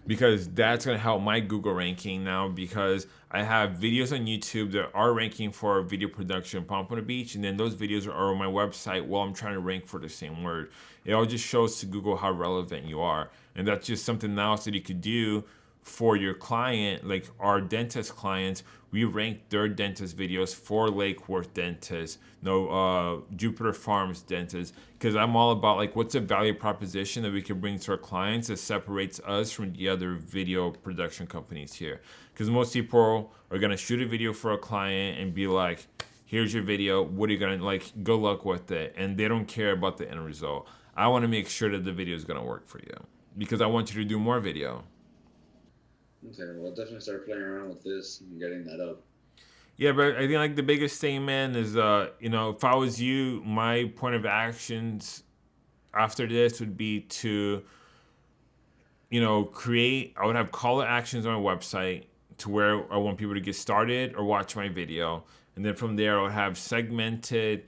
S1: because that's gonna help my Google ranking now because I have videos on YouTube that are ranking for video production Pompano Beach, and then those videos are on my website while I'm trying to rank for the same word. It all just shows to Google how relevant you are, and that's just something else that you could do for your client, like our dentist clients, we rank their dentist videos for Lake Worth dentists, no uh, Jupiter Farms dentists, because I'm all about like what's a value proposition that we can bring to our clients that separates us from the other video production companies here. Because most people are gonna shoot a video for a client and be like, "Here's your video. What are you gonna like? Good luck with it," and they don't care about the end result. I want to make sure that the video is gonna work for you because I want you to do more video.
S2: Okay, well, definitely start playing around with this and getting that up.
S1: Yeah, but I think like the biggest thing, man, is uh, you know, if I was you, my point of actions after this would be to, you know, create. I would have call to actions on my website to where I want people to get started or watch my video, and then from there I would have segmented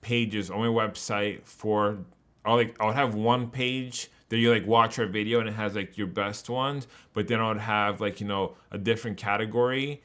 S1: pages on my website for. I like I would have one page that you like watch our video and it has like your best ones, but then I would have like, you know, a different category.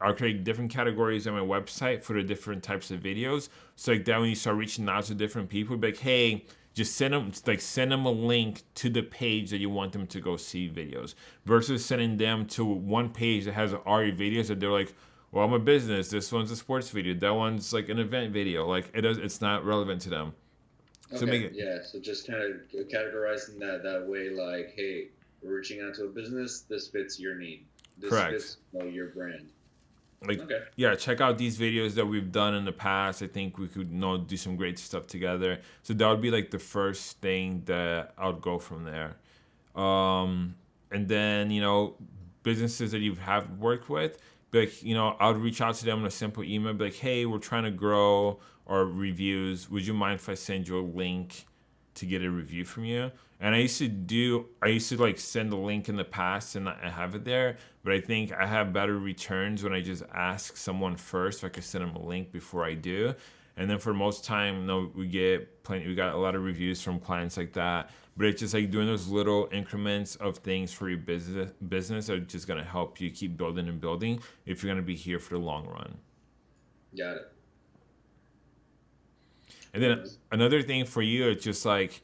S1: I'll create different categories on my website for the different types of videos. So like that when you start reaching out to different people, be like, hey, just send them like send them a link to the page that you want them to go see videos versus sending them to one page that has all your videos that they're like well i'm a business this one's a sports video that one's like an event video like it does it's not relevant to them
S2: Okay. So make it, yeah. So just kind of categorizing that that way, like, hey, we're reaching out to a business. This fits your need. This correct. fits you know, your brand.
S1: Like, okay. yeah, check out these videos that we've done in the past. I think we could you know do some great stuff together. So that would be like the first thing that I would go from there. Um, and then you know businesses that you have worked with, like you know I would reach out to them in a simple email, be like, hey, we're trying to grow or reviews, would you mind if I send you a link to get a review from you? And I used to do, I used to like send a link in the past and I have it there, but I think I have better returns when I just ask someone first if I could send them a link before I do. And then for most time, no, we get plenty, we got a lot of reviews from clients like that. But it's just like doing those little increments of things for your business business are just gonna help you keep building and building if you're gonna be here for the long run.
S2: Got it.
S1: And then another thing for you, it's just like,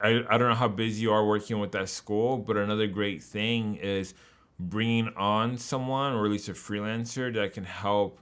S1: I, I don't know how busy you are working with that school, but another great thing is bringing on someone or at least a freelancer that can help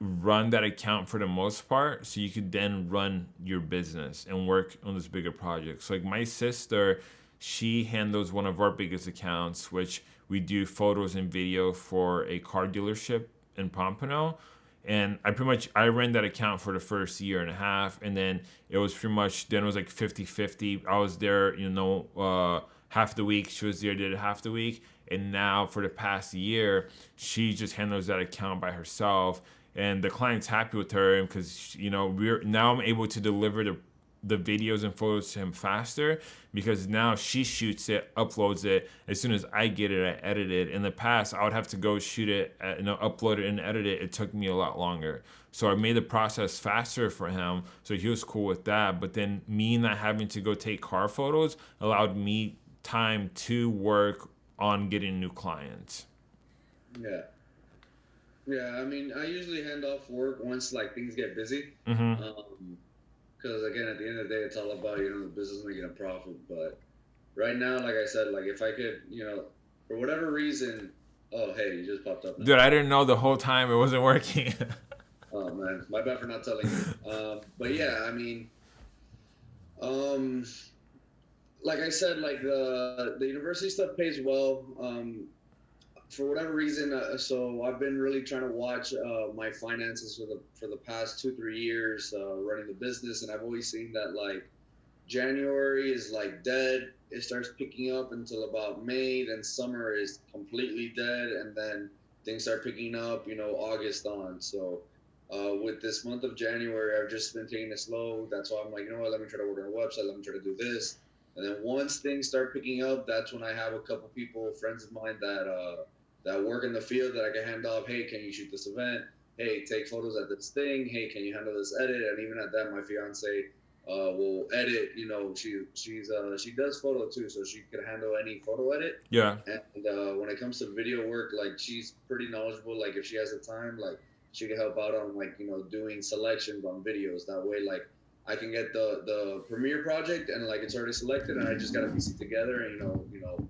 S1: run that account for the most part so you could then run your business and work on this bigger project. So like my sister, she handles one of our biggest accounts, which we do photos and video for a car dealership in Pompano and I pretty much I ran that account for the first year and a half, and then it was pretty much then it was like 50-50. I was there, you know, uh, half the week. She was there, did half the week, and now for the past year, she just handles that account by herself. And the client's happy with her because you know we're now I'm able to deliver the the videos and photos to him faster because now she shoots it, uploads it. As soon as I get it, I edit it. In the past, I would have to go shoot it, uh, you know, upload it and edit it. It took me a lot longer. So I made the process faster for him. So he was cool with that. But then me not having to go take car photos allowed me time to work on getting new clients.
S2: Yeah. Yeah, I mean, I usually hand off work once like things get busy.
S1: Mm-hmm. Um,
S2: because again, at the end of the day, it's all about you know the business making a profit. But right now, like I said, like if I could, you know, for whatever reason, oh hey, you just popped up.
S1: Now. Dude, I didn't know the whole time it wasn't working. (laughs)
S2: Oh man, my bad for not telling you. (laughs) Um, but yeah, I mean, um, like I said, like the the university stuff pays well. Um, for whatever reason, uh, so I've been really trying to watch uh, my finances for the for the past two three years uh, running the business, and I've always seen that like January is like dead. It starts picking up until about May. Then summer is completely dead, and then things start picking up. You know, August on. So uh, with this month of January, I've just been taking it slow. That's why I'm like, you know what? Let me try to work on a website. Let me try to do this. And then once things start picking up, that's when I have a couple people, friends of mine that uh, that work in the field that I can hand off. Hey, can you shoot this event? Hey, take photos at this thing. Hey, can you handle this edit? And even at that, my fiance uh, will edit. You know, she she's uh, she does photo too, so she can handle any photo edit.
S1: Yeah.
S2: And uh, when it comes to video work, like she's pretty knowledgeable. Like if she has the time, like she can help out on like you know doing selections on videos. That way, like I can get the the premiere project and like it's already selected, and I just gotta piece it together and you know you know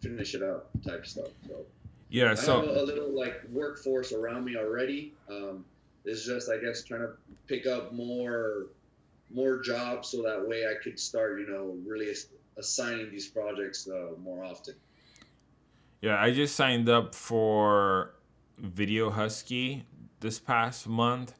S2: finish it up type stuff. So
S1: yeah, so
S2: I have a, a little like workforce around me already. Um, it's just I guess trying to pick up more more jobs so that way I could start you know really ass- assigning these projects uh, more often.
S1: Yeah, I just signed up for Video Husky this past month,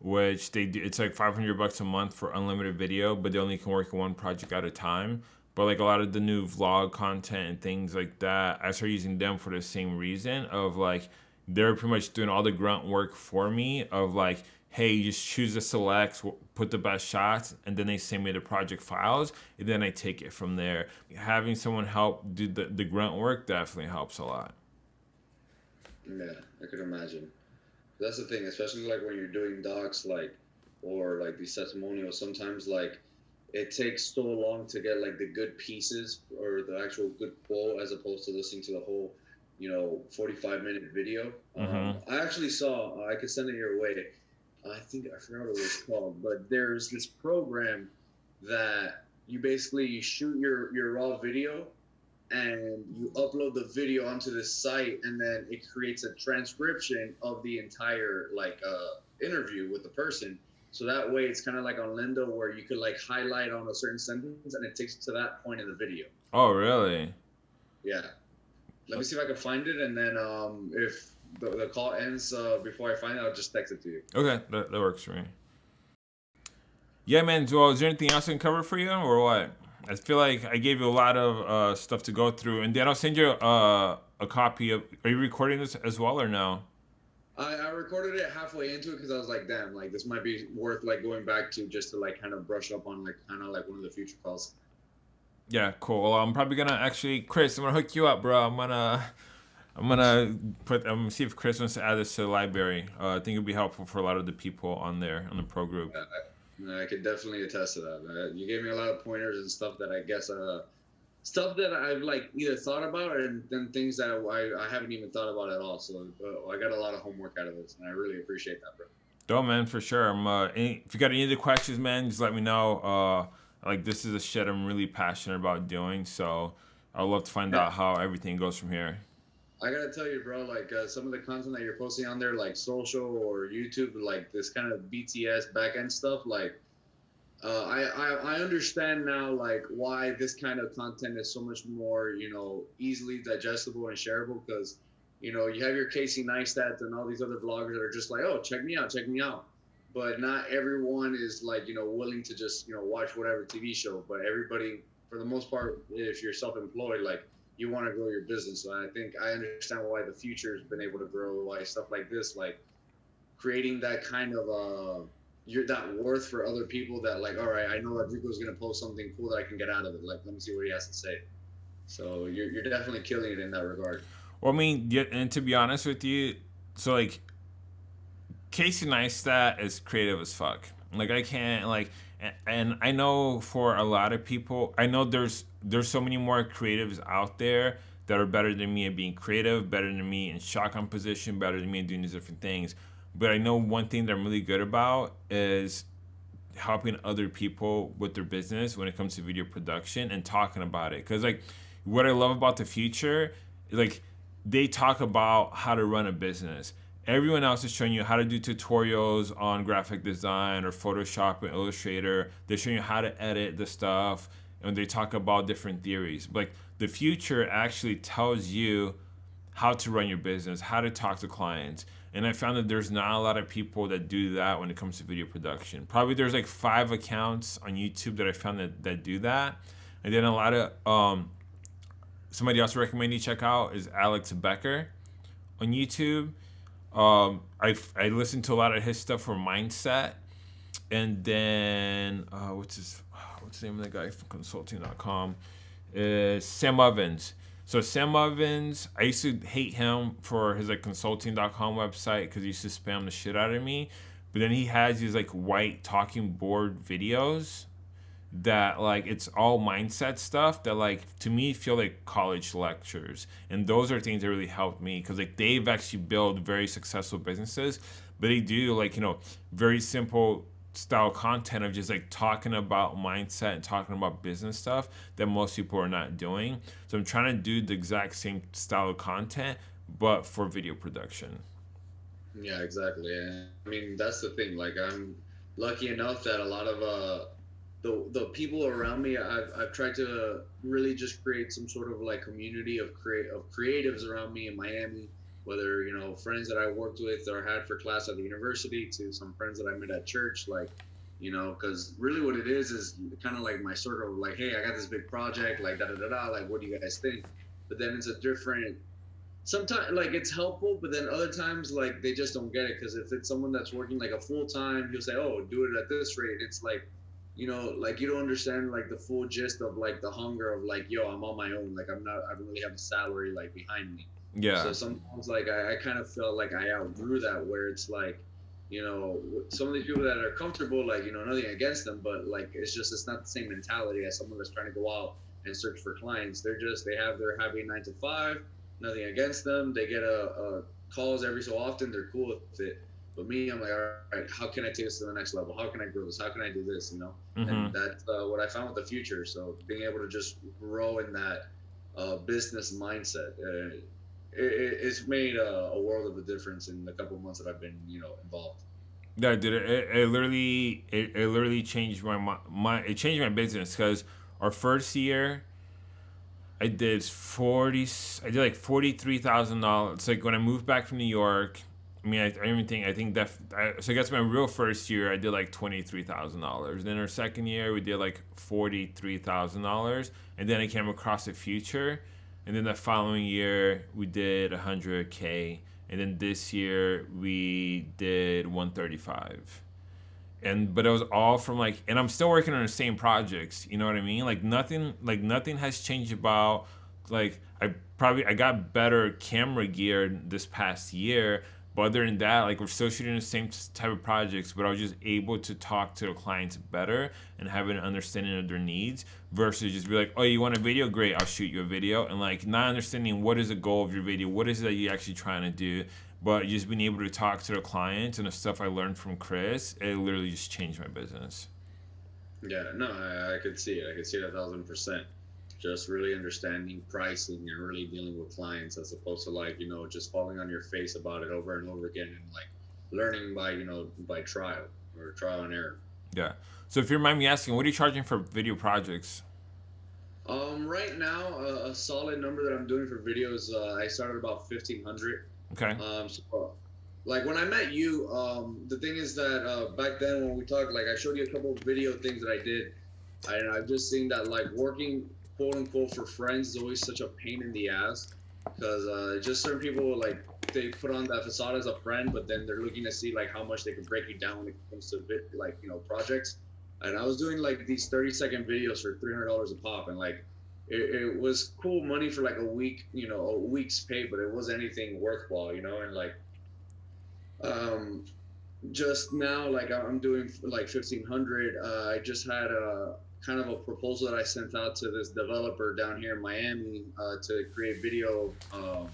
S1: which they do, it's like 500 bucks a month for unlimited video, but they only can work on one project at a time. But like a lot of the new vlog content and things like that, I started using them for the same reason of like they're pretty much doing all the grunt work for me of like hey, you just choose the selects, put the best shots, and then they send me the project files, and then I take it from there. Having someone help do the, the grunt work definitely helps a lot.
S2: Yeah, I could imagine. That's the thing, especially like when you're doing docs, like or like these testimonials. Sometimes like it takes so long to get like the good pieces or the actual good quote as opposed to listening to the whole, you know, 45 minute video.
S1: Mm-hmm.
S2: Um, I actually saw. I could send it your way. I think I forgot what it was called, but there's this program that you basically you shoot your your raw video and you upload the video onto this site and then it creates a transcription of the entire like uh, interview with the person so that way it's kind of like on Lendo where you could like highlight on a certain sentence and it takes to that point in the video
S1: Oh, really?
S2: yeah let me see if i can find it and then um, if the, the call ends uh, before i find it i'll just text it to you
S1: Okay, that, that works for me. Yeah, man. Well, is there anything else I can cover for you, or what? I feel like I gave you a lot of uh, stuff to go through, and then I'll send you uh, a copy of. Are you recording this as well, or no?
S2: I, I recorded it halfway into it because I was like, damn, like this might be worth like going back to just to like kind of brush up on like kind of like one of the future calls.
S1: Yeah, cool. Well, I'm probably gonna actually, Chris. I'm gonna hook you up, bro. I'm gonna, I'm gonna put. I'm gonna see if Chris wants to add this to the library. Uh, I think it'd be helpful for a lot of the people on there on the pro group.
S2: I, I could definitely attest to that. Uh, you gave me a lot of pointers and stuff that I guess uh, stuff that I've like either thought about and then things that I, I haven't even thought about at all. So uh, I got a lot of homework out of this, and I really appreciate that, bro.
S1: Dope, man, for sure. I'm, uh, any, if you got any other questions, man, just let me know. Uh, like this is a shit I'm really passionate about doing, so I'd love to find out how everything goes from here.
S2: I gotta tell you, bro, like uh, some of the content that you're posting on there, like social or YouTube, like this kind of BTS backend stuff, like uh, I, I I understand now, like why this kind of content is so much more, you know, easily digestible and shareable because, you know, you have your Casey Neistat and all these other bloggers that are just like, oh, check me out, check me out, but not everyone is like, you know, willing to just, you know, watch whatever TV show, but everybody, for the most part, if you're self-employed, like you want to grow your business. So I think I understand why the Futur has been able to grow, why stuff like this, like creating that kind of uh, you're that worth for other people that like, all right, I know Rico's gonna post something cool that I can get out of it. Like, let me see what he has to say. So you're you're definitely killing it in that regard.
S1: Well, I mean, and to be honest with you, so like Casey Neistat is creative as fuck. Like I can't like, and, and I know for a lot of people, I know there's there's so many more creatives out there that are better than me at being creative, better than me in shot composition, better than me in doing these different things. But I know one thing that I'm really good about is helping other people with their business when it comes to video production and talking about it. Cause like what I love about the Futur, like they talk about how to run a business. everyone else is showing you how to do tutorials on graphic design or Photoshop or Illustrator. They're showing you how to edit the stuff and they talk about different theories. Like the Futur actually tells you how to run your business, how to talk to clients. And I found that there's not a lot of people that do that when it comes to video production. Probably there's like five accounts on YouTube that I found that, that do that. And then a lot of um, somebody else recommend you check out is Alex Becker on YouTube. Um, I I listened to a lot of his stuff for mindset, and then uh, what's his what's the name of the guy from Consulting.com? Sam Ovens. So Sam Ovens, I used to hate him for his like Consulting.com website because he used to spam the shit out of me. But then he has these like white talking board videos that like it's all mindset stuff that like to me feel like college lectures and those are things that really helped me because like they've actually built very successful businesses but they do like you know very simple style content of just like talking about mindset and talking about business stuff that most people are not doing. So i'm trying to do the exact same style of content but for video production.
S2: Yeah exactly. I mean that's the thing. Like i'm lucky enough that a lot of uh the the people around me I've, I've tried to really just create some sort of like community of create of creatives around me in Miami whether you know friends that I worked with or had for class at the university to some friends that I met at church like you know because really what it is is kind of like my sort of like hey I got this big project like da da da da like what do you guys think but then it's a different sometimes like it's helpful but then other times like they just don't get it because if it's someone that's working like a full time you'll say oh do it at this rate it's like you know, like you don't understand like the full gist of like the hunger of like, yo, I'm on my own. Like I'm not, I don't really have a salary like behind me.
S1: Yeah.
S2: So sometimes like I, I kind of felt like I outgrew that where it's like, you know, some of these people that are comfortable, like, you know, nothing against them, but like it's just it's not the same mentality as someone that's trying to go out and search for clients. They're just they have their happy nine to five, nothing against them. They get a, a calls every so often, they're cool with it but me, I'm like, all right, how can I take this to the next level? How can I grow this? How can I do this? You know, mm-hmm. and that's uh, what I found with the Futur. So being able to just grow in that uh, business mindset, uh, it, it's made a, a, world of a difference in the couple months that I've been, you know, involved.
S1: Yeah, dude, it, it literally, it, it literally changed my my it changed my business because our first year. I did forty. I did like forty three thousand dollars. Like when I moved back from New York, I mean, I, I even think I think that I, so. I guess my real first year, I did like twenty three thousand dollars. Then our second year, we did like forty three thousand dollars, and then I came across the Futur, and then the following year we did hundred k, and then this year we did one thirty five, and but it was all from like, and I'm still working on the same projects. You know what I mean? Like nothing, like nothing has changed about like I probably I got better camera gear this past year but other than that, like we're still shooting the same type of projects, but I was just able to talk to the clients better and have an understanding of their needs versus just be like, oh, you want a video? Great, I'll shoot you a video. And like not understanding what is the goal of your video, what is it that you're actually trying to do, but just being able to talk to the clients and the stuff I learned from Chris, it literally just changed my business.
S2: Yeah, no, I, I could see it. I could see it a thousand percent just really understanding pricing and really dealing with clients as opposed to like you know just falling on your face about it over and over again and like learning by you know by trial or trial and error.
S1: Yeah. So if you mind me asking what are you charging for video projects?
S2: Um right now uh, a solid number that i'm doing for videos uh, i started about 1500
S1: okay.
S2: Um so like when i met you um the thing is that uh back then when we talked like i showed you a couple of video things that i did and I've just seen that like working quote unquote for friends is always such a pain in the ass because uh, just certain people like they put on that facade as a friend, but then they're looking to see like how much they can break you down when it comes to bit, like you know projects. And I was doing like these 30 second videos for $300 a pop, and like it, it was cool money for like a week, you know, a week's pay, but it wasn't anything worthwhile, you know. And like, um, just now, like I'm doing like 1500. Uh, I just had a kind of a proposal that I sent out to this developer down here in Miami uh, to create video. Um,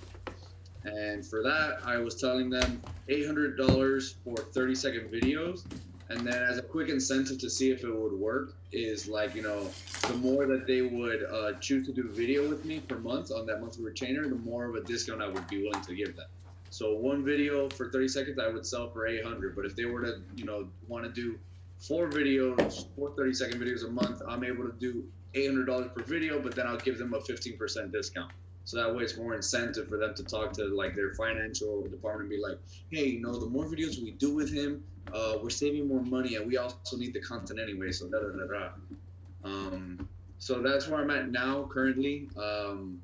S2: and for that, I was telling them $800 for 30 second videos. And then, as a quick incentive to see if it would work, is like, you know, the more that they would uh, choose to do video with me per month on that monthly retainer, the more of a discount I would be willing to give them. So one video for 30 seconds, I would sell for 800. But if they were to, you know, want to do four videos, four 30 second videos a month, I'm able to do $800 per video, but then I'll give them a 15% discount. So that way it's more incentive for them to talk to like their financial department and be like, hey, you know, the more videos we do with him, uh, we're saving more money and we also need the content anyway. So da da da da. Um, so that's where I'm at now currently. Um,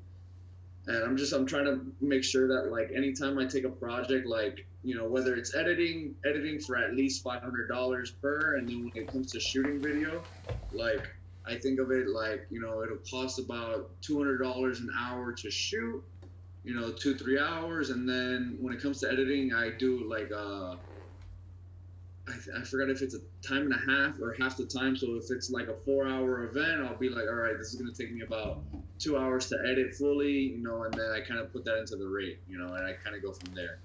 S2: and I'm just I'm trying to make sure that like anytime I take a project, like you know whether it's editing, editing for at least five hundred dollars per, and then when it comes to shooting video, like I think of it like you know it'll cost about two hundred dollars an hour to shoot, you know two three hours, and then when it comes to editing, I do like uh, I, I forgot if it's a time and a half or half the time. So if it's like a four hour event, I'll be like, all right, this is gonna take me about two hours to edit fully, you know, and then I kind of put that into the rate, you know, and I kind of go from there.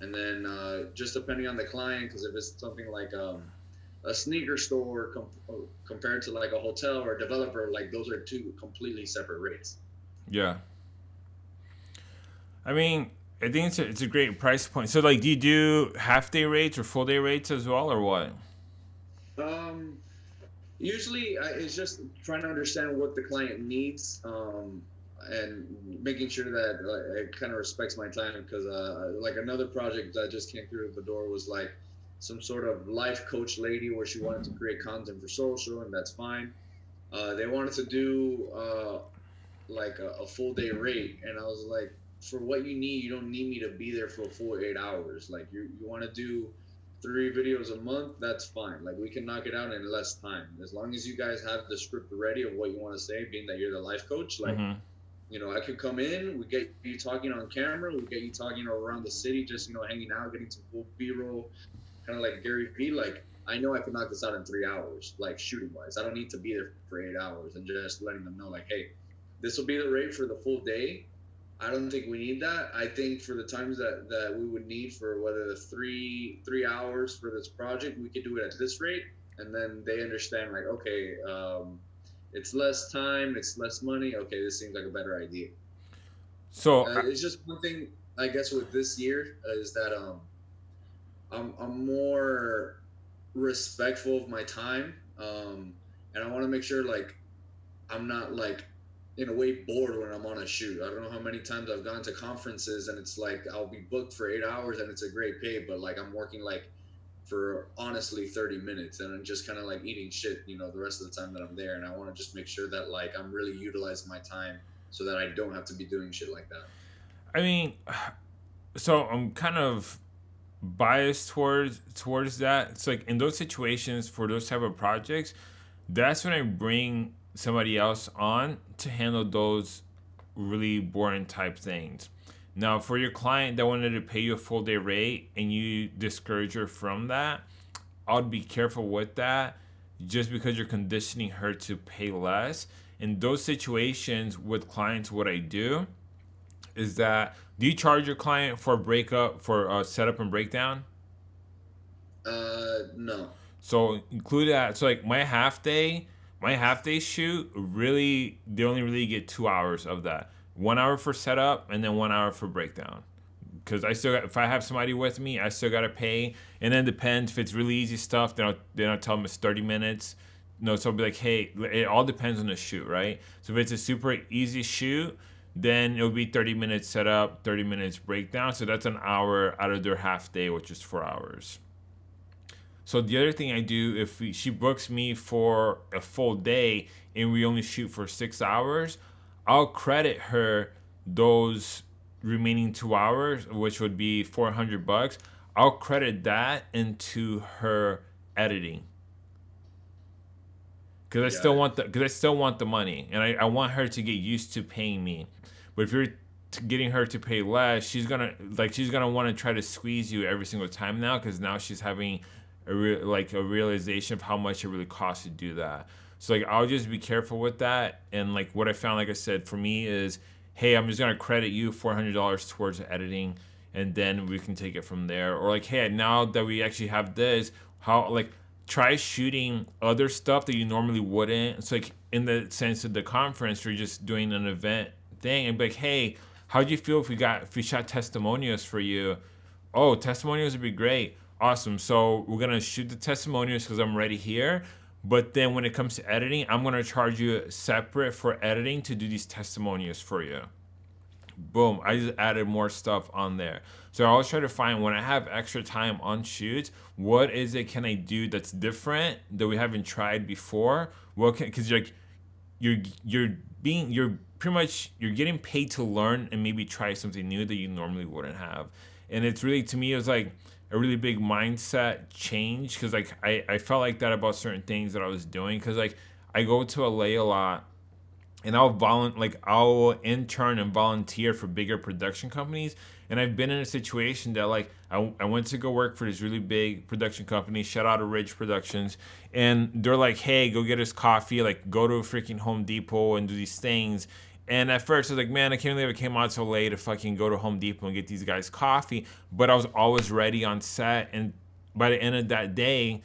S2: And then uh, just depending on the client, because if it's something like um, a sneaker store com- compared to like a hotel or a developer, like those are two completely separate rates.
S1: Yeah. I mean, I think it's a, it's a great price point. So, like, do you do half day rates or full day rates as well, or what?
S2: Um, usually I, it's just trying to understand what the client needs. Um, and making sure that like, it kind of respects my time because uh, like another project that just came through the door was like some sort of life coach lady where she wanted to create content for social, and that's fine. Uh, they wanted to do uh, like a, a, full day rate, and I was like, for what you need, you don't need me to be there for a full eight hours. Like you, you want to do three videos a month, that's fine. Like we can knock it out in less time as long as you guys have the script ready of what you want to say, being that you're the life coach. Like. Mm-hmm you know, I could come in, we get you talking on camera, we get you talking around the city, just you know, hanging out, getting some cool B-roll, kind of like Gary Vee. Like, I know I can knock this out in three hours, like shooting wise. I don't need to be there for eight hours, and just letting them know, like, hey, this will be the rate for the full day. I don't think we need that. I think for the times that, that we would need for whether the three three hours for this project, we could do it at this rate, and then they understand like, okay, um, it's less time, it's less money. Okay, this seems like a better idea.
S1: So
S2: uh, it's just one thing I guess with this year is that um I'm I'm more respectful of my time um and I want to make sure like I'm not like in a way bored when I'm on a shoot. I don't know how many times I've gone to conferences and it's like I'll be booked for eight hours and it's a great pay, but like I'm working like for honestly 30 minutes and I'm just kind of like eating shit, you know, the rest of the time that I'm there. And I want to just make sure that like I'm really utilizing my time so that I don't have to be doing shit like that.
S1: I mean, (sighs) so I'm kind of biased towards towards that. It's like in those situations for those type of projects, that's when I bring somebody else on to handle those really boring type things. Now, for your client that wanted to pay you a full day rate and you discourage her from that, I'd be careful with that just because you're conditioning her to pay less. In those situations with clients, what I do is that do you charge your client for breakup for a setup and breakdown?
S2: Uh, no.
S1: So include that. So like my half day, my half day shoot, really, they only really get two hours of that one hour for setup and then one hour for breakdown because I still got, if I have somebody with me, I still gotta pay. And then depends if it's really easy stuff, then I'll then I'll tell them it's thirty minutes. No, so I'll be like, hey, it all depends on the shoot, right? So if it's a super easy shoot, then it'll be thirty minutes setup, thirty minutes breakdown. So that's an hour out of their half day, which is four hours. So the other thing I do, if she books me for a full day and we only shoot for six hours, I'll credit her those remaining two hours, which would be 400 bucks. I'll credit that into her editing because I still want the because I still want the money and I, I want her to get used to paying me. But if you're getting her to pay less, she's gonna like she's gonna want to try to squeeze you every single time now because now she's having a real like a realization of how much it really costs to do that. So like I'll just be careful with that. And like what I found, like I said, for me is, hey, I'm just gonna credit you four hundred dollars towards editing, and then we can take it from there. Or like, hey, now that we actually have this, how like try shooting other stuff that you normally wouldn't. It's like in the sense of the conference, you're just doing an event thing, and be like, hey, how do you feel if we got if we shot testimonials for you? Oh, testimonials would be great. Awesome. So we're gonna shoot the testimonials because I'm ready here. But then when it comes to editing, I'm gonna charge you separate for editing to do these testimonials for you. Boom, I just added more stuff on there. So I always try to find when I have extra time on shoots, what is it can I do that's different that we haven't tried before? What can because you're like you're you're being you're pretty much you're getting paid to learn and maybe try something new that you normally wouldn't have. And it's really to me it was like a really big mindset change because like I, I felt like that about certain things that I was doing because like I go to LA a lot and I'll volunteer like I'll intern and volunteer for bigger production companies and I've been in a situation that like I, I went to go work for this really big production company shout out to Ridge Productions and they're like hey go get us coffee like go to a freaking Home Depot and do these things and at first, I was like, man, I can't believe I came out so late to fucking go to Home Depot and get these guys coffee. But I was always ready on set. And by the end of that day,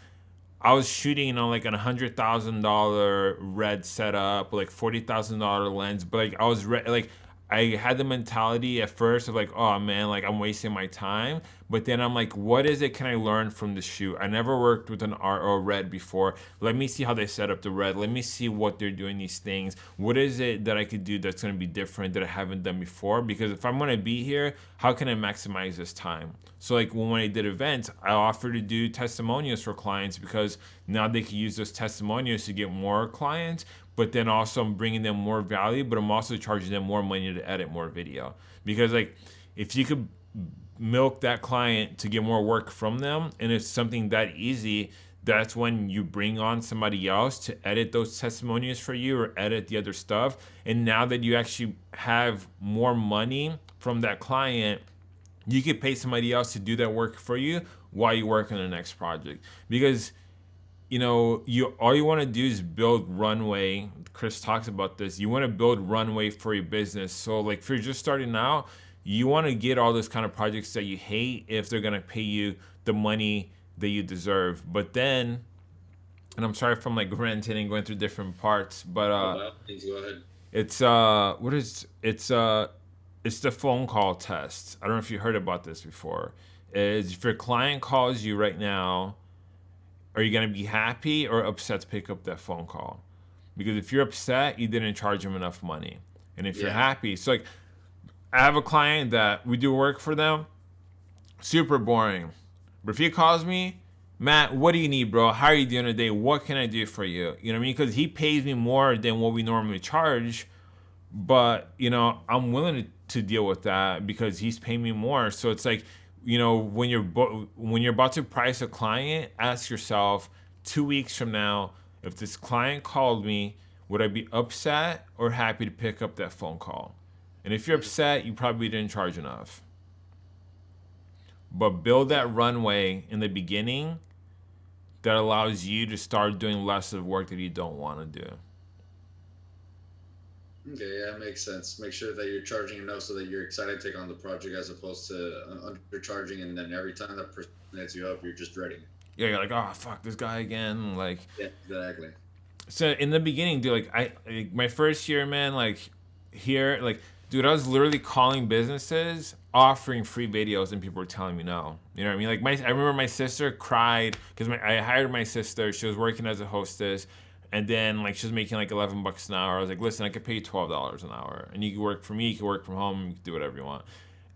S1: I was shooting on like a hundred thousand dollar red setup, like forty thousand dollar lens. But like I was re- like I had the mentality at first of like, oh man, like I'm wasting my time. But then I'm like, what is it can I learn from the shoot? I never worked with an ARRI or red before. Let me see how they set up the red. Let me see what they're doing these things. What is it that I could do that's gonna be different that I haven't done before? Because if I'm gonna be here, how can I maximize this time? So like when I did events, I offered to do testimonials for clients because now they can use those testimonials to get more clients but then also I'm bringing them more value, but I'm also charging them more money to edit more video. Because like if you could milk that client to get more work from them and it's something that easy, that's when you bring on somebody else to edit those testimonials for you or edit the other stuff. And now that you actually have more money from that client, you could pay somebody else to do that work for you while you work on the next project. Because you know, you all you want to do is build runway. Chris talks about this. You want to build runway for your business. So like if you're just starting out, you want to get all those kind of projects that you hate if they're going to pay you the money that you deserve. But then and I'm sorry if I'm like ranting and going through different parts, but uh
S2: Please go ahead.
S1: it's uh what is it's uh it's the phone call test. I don't know if you heard about this before. Is if your client calls you right now are you going to be happy or upset to pick up that phone call? Because if you're upset, you didn't charge them enough money. And if you're happy, so like I have a client that we do work for them, super boring. But if he calls me, Matt, what do you need, bro? How are you doing today? What can I do for you? You know what I mean? Because he pays me more than what we normally charge, but you know I'm willing to, to deal with that because he's paying me more. So it's like, you know, when you're when you're about to price a client, ask yourself two weeks from now, if this client called me, would I be upset or happy to pick up that phone call? And if you're upset, you probably didn't charge enough. But build that runway in the beginning that allows you to start doing less of work that you don't want to do.
S2: Okay, yeah, makes sense. Make sure that you're charging enough so that you're excited to take on the project as opposed to uh, undercharging and then every time that person hits you up, you're just dreading it.
S1: Yeah, you're like, oh fuck this guy again. Like,
S2: Yeah, exactly.
S1: so in the beginning, dude, like I, like, my first year, man, like here, like, dude, I was literally calling businesses offering free videos, and people were telling me no. You know what I mean? Like my, I remember my sister cried because I hired my sister. She was working as a hostess, and then like she's making like eleven bucks an hour. I was like, listen, I could pay you twelve dollars an hour, and you can work for me. You can work from home. You can do whatever you want.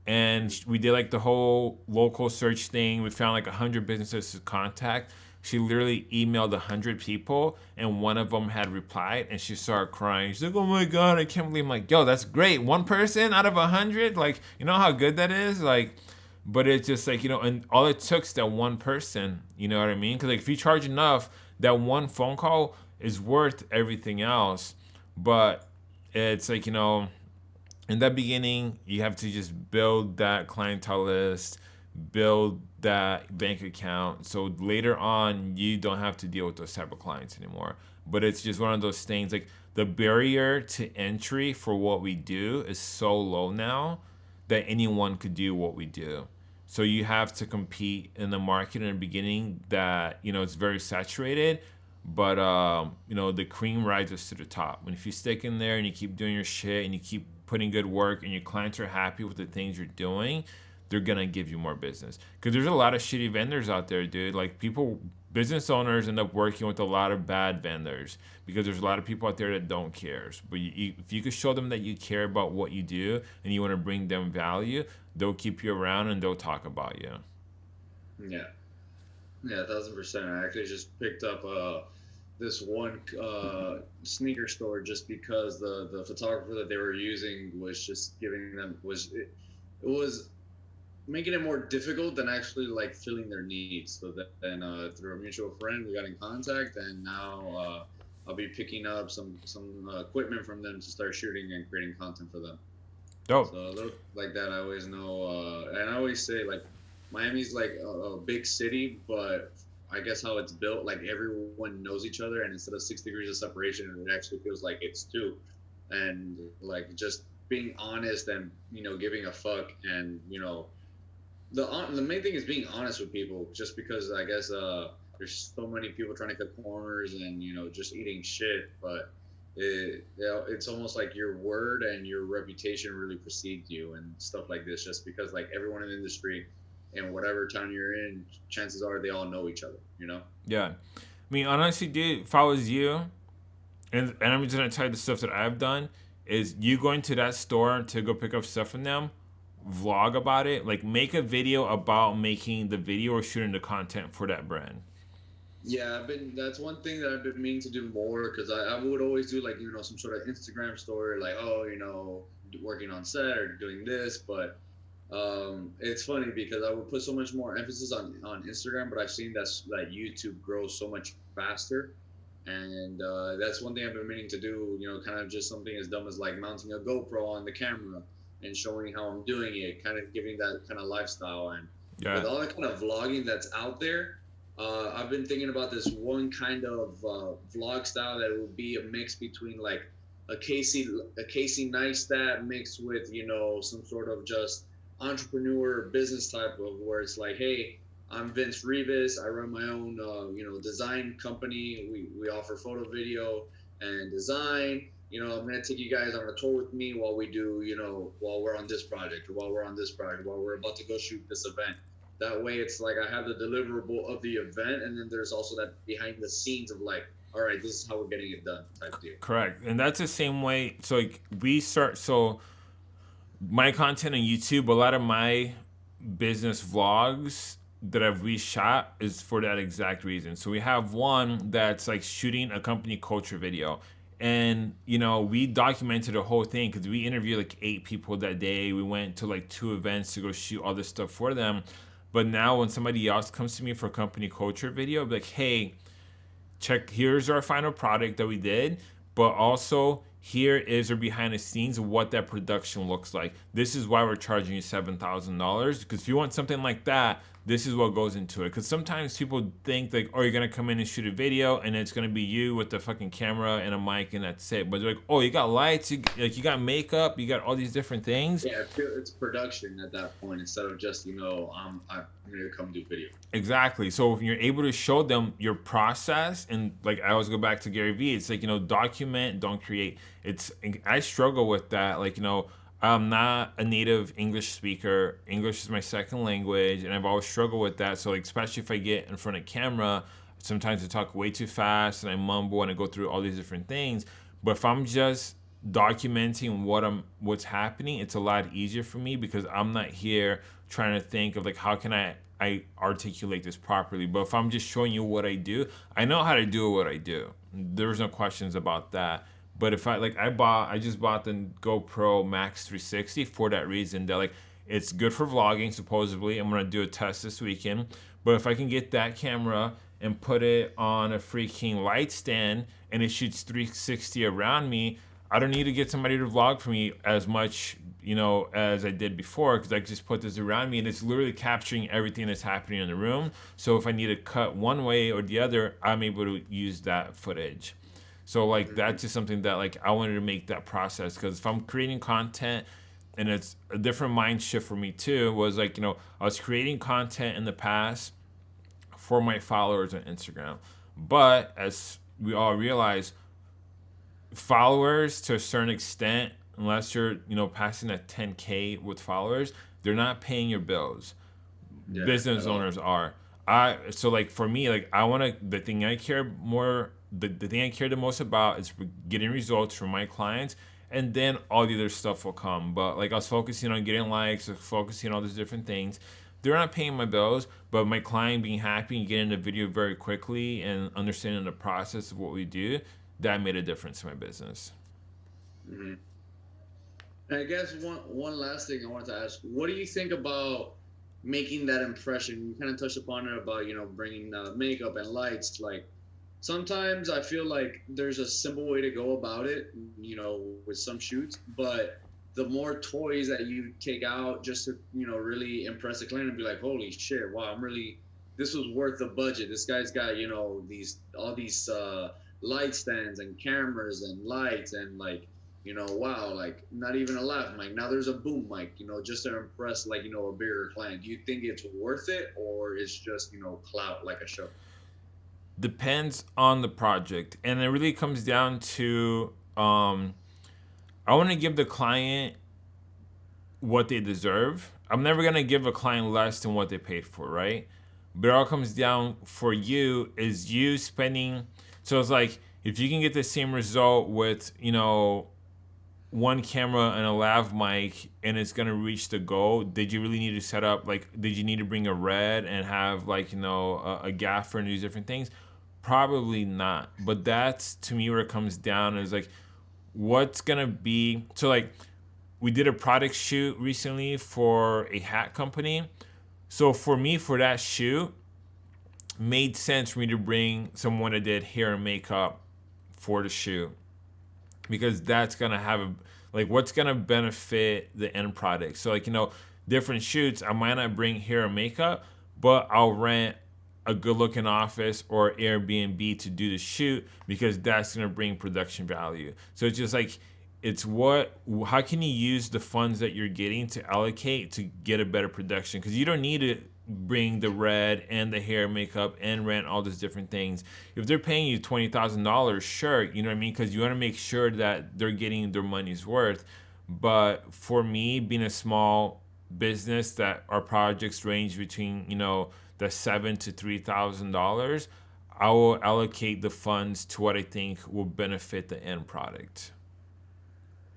S1: And we did like the whole local search thing. We found like a hundred businesses to contact. She literally emailed a hundred people, and one of them had replied, and she started crying. She's like, "Oh my god, I can't believe!" I'm like, "Yo, that's great. One person out of a hundred. Like, you know how good that is. Like, but it's just like you know, and all it took is that one person. You know what I mean? Because like if you charge enough, that one phone call is worth everything else. But it's like you know, in the beginning, you have to just build that clientele list, build that bank account. So later on, you don't have to deal with those type of clients anymore. But it's just one of those things like the barrier to entry for what we do is so low now that anyone could do what we do. So you have to compete in the market in the beginning that, you know, it's very saturated, but um, you know, the cream rises to the top. And if you stick in there and you keep doing your shit and you keep putting good work and your clients are happy with the things you're doing, they're gonna give you more business. Because there's a lot of shitty vendors out there, dude. Like people, business owners end up working with a lot of bad vendors because there's a lot of people out there that don't care. But you, you, if you could show them that you care about what you do and you want to bring them value, they'll keep you around and they'll talk about you.
S2: Yeah, yeah, a thousand percent. I actually just picked up uh, this one uh, sneaker store just because the the photographer that they were using was just giving them was it, it was making it more difficult than actually like filling their needs. So that then uh, through a mutual friend, we got in contact, and now uh, I'll be picking up some some uh, equipment from them to start shooting and creating content for them.
S1: Dope.
S2: So a little like that, I always know, uh, and I always say like Miami's like a, a big city, but I guess how it's built, like everyone knows each other, and instead of six degrees of separation, it actually feels like it's two, and like just being honest and you know giving a fuck and you know the the main thing is being honest with people just because i guess uh there's so many people trying to cut corners and you know just eating shit but it, it's almost like your word and your reputation really precedes you and stuff like this just because like everyone in the industry and whatever town you're in chances are they all know each other you know?
S1: Yeah. I mean honestly dude if i was you and, and i'm just gonna tell you the stuff that i've done is you going to that store to go pick up stuff from them vlog about it like make a video about making the video or shooting the content for that brand.
S2: Yeah i've been that's one thing that i've been meaning to do more because I, I would always do like you know some sort of instagram story like oh you know working on set or doing this but um, it's funny because I would put so much more emphasis on, on Instagram, but I've seen that that YouTube grows so much faster, and uh, that's one thing I've been meaning to do. You know, kind of just something as dumb as like mounting a GoPro on the camera and showing how I'm doing it, kind of giving that kind of lifestyle. And yeah. with all the kind of vlogging that's out there, uh, I've been thinking about this one kind of uh, vlog style that would be a mix between like a Casey a Casey Neistat mixed with you know some sort of just entrepreneur business type of where it's like, hey, I'm Vince Rivas. I run my own, uh, you know, design company. We, we offer photo, video, and design. You know, I'm gonna take you guys on a tour with me while we do, you know, while we're on this project or while we're on this project, while we're about to go shoot this event. That way, it's like I have the deliverable of the event, and then there's also that behind the scenes of like, all right, this is how we're getting it done type deal.
S1: Correct, and that's the same way. So like we start so my content on YouTube, a lot of my business vlogs that I've reshot is for that exact reason. So we have one that's like shooting a company culture video. And, you know, we documented the whole thing because we interviewed like eight people that day. We went to like two events to go shoot all this stuff for them. But now when somebody else comes to me for a company culture video, I'll be like, hey, check, here's our final product that we did. But also, here is or behind the scenes what that production looks like. This is why we're charging you $7,000 because if you want something like that, this is what goes into it. Because sometimes people think like, oh, you're gonna come in and shoot a video, and it's gonna be you with the fucking camera and a mic, and that's it. But they're like, oh, you got lights, you, like you got makeup, you got all these different things.
S2: Yeah, it's production at that point instead of just you know, I'm I'm gonna come do video.
S1: Exactly. So if you're able to show them your process, and like I always go back to Gary Vee, it's like you know, document, don't create. It's I struggle with that. Like you know I'm not a native English speaker. English is my second language, and I've always struggled with that. So, like, especially if I get in front of camera, sometimes I talk way too fast and I mumble and I go through all these different things. But if I'm just documenting what I'm what's happening, it's a lot easier for me because I'm not here trying to think of like how can I I articulate this properly. But if I'm just showing you what I do, I know how to do what I do. There's no questions about that. But if I like, I bought, I just bought the GoPro Max 360 for that reason. That like, it's good for vlogging. Supposedly, I'm gonna do a test this weekend. But if I can get that camera and put it on a freaking light stand and it shoots 360 around me, I don't need to get somebody to vlog for me as much, you know, as I did before because I just put this around me and it's literally capturing everything that's happening in the room. So if I need to cut one way or the other, I'm able to use that footage. So like mm-hmm. that's just something that like I wanted to make that process because if I'm creating content and it's a different mind shift for me too was like you know I was creating content in the past for my followers on Instagram, but as we all realize, followers to a certain extent unless you're you know passing at 10k with followers, they're not paying your bills. Yeah, Business owners are. I so like for me like I want to the thing I care more the, the thing I care the most about is getting results from my clients and then all the other stuff will come. But like I was focusing on getting likes, focusing on all these different things. They're not paying my bills, but my client being happy and getting the video very quickly and understanding the process of what we do, that made a difference in my business.
S2: Mm-hmm. And I guess one one last thing I wanted to ask: What do you think about making that impression? You kind of touched upon it about you know bringing uh, makeup and lights. Like sometimes I feel like there's a simple way to go about it, you know, with some shoots, but the more toys that you take out just to you know really impress the client and be like, holy shit, wow, I'm really this was worth the budget. This guy's got you know these all these uh, light stands and cameras and lights and like you know, wow, like not even a lav mic. Now there's a boom mic, you know, just to impress like, you know, a bigger client. Do you think it's worth it or it's just, you know, clout like a show?
S1: Depends on the project. And it really comes down to um I want to give the client what they deserve. I'm never gonna give a client less than what they paid for, right? But it all comes down for you is you spending so it's like if you can get the same result with, you know, one camera and a lav mic and it's gonna reach the goal did you really need to set up like did you need to bring a red and have like you know a, a gaffer and these different things probably not but that's to me where it comes down is like what's gonna be so like we did a product shoot recently for a hat company so for me for that shoot made sense for me to bring someone that did hair and makeup for the shoot because that's gonna have a like what's gonna benefit the end product. So like you know, different shoots, I might not bring hair and makeup, but I'll rent a good looking office or Airbnb to do the shoot because that's gonna bring production value. So it's just like it's what how can you use the funds that you're getting to allocate to get a better production? Because you don't need to bring the red and the hair makeup and rent all these different things. If they're paying you $20000 sure you know what i mean? Because you want to make sure that they're getting their money's worth. But for me being a small business that our projects range between you know the seven to three thousand dollars i will allocate the funds to what i think will benefit the end product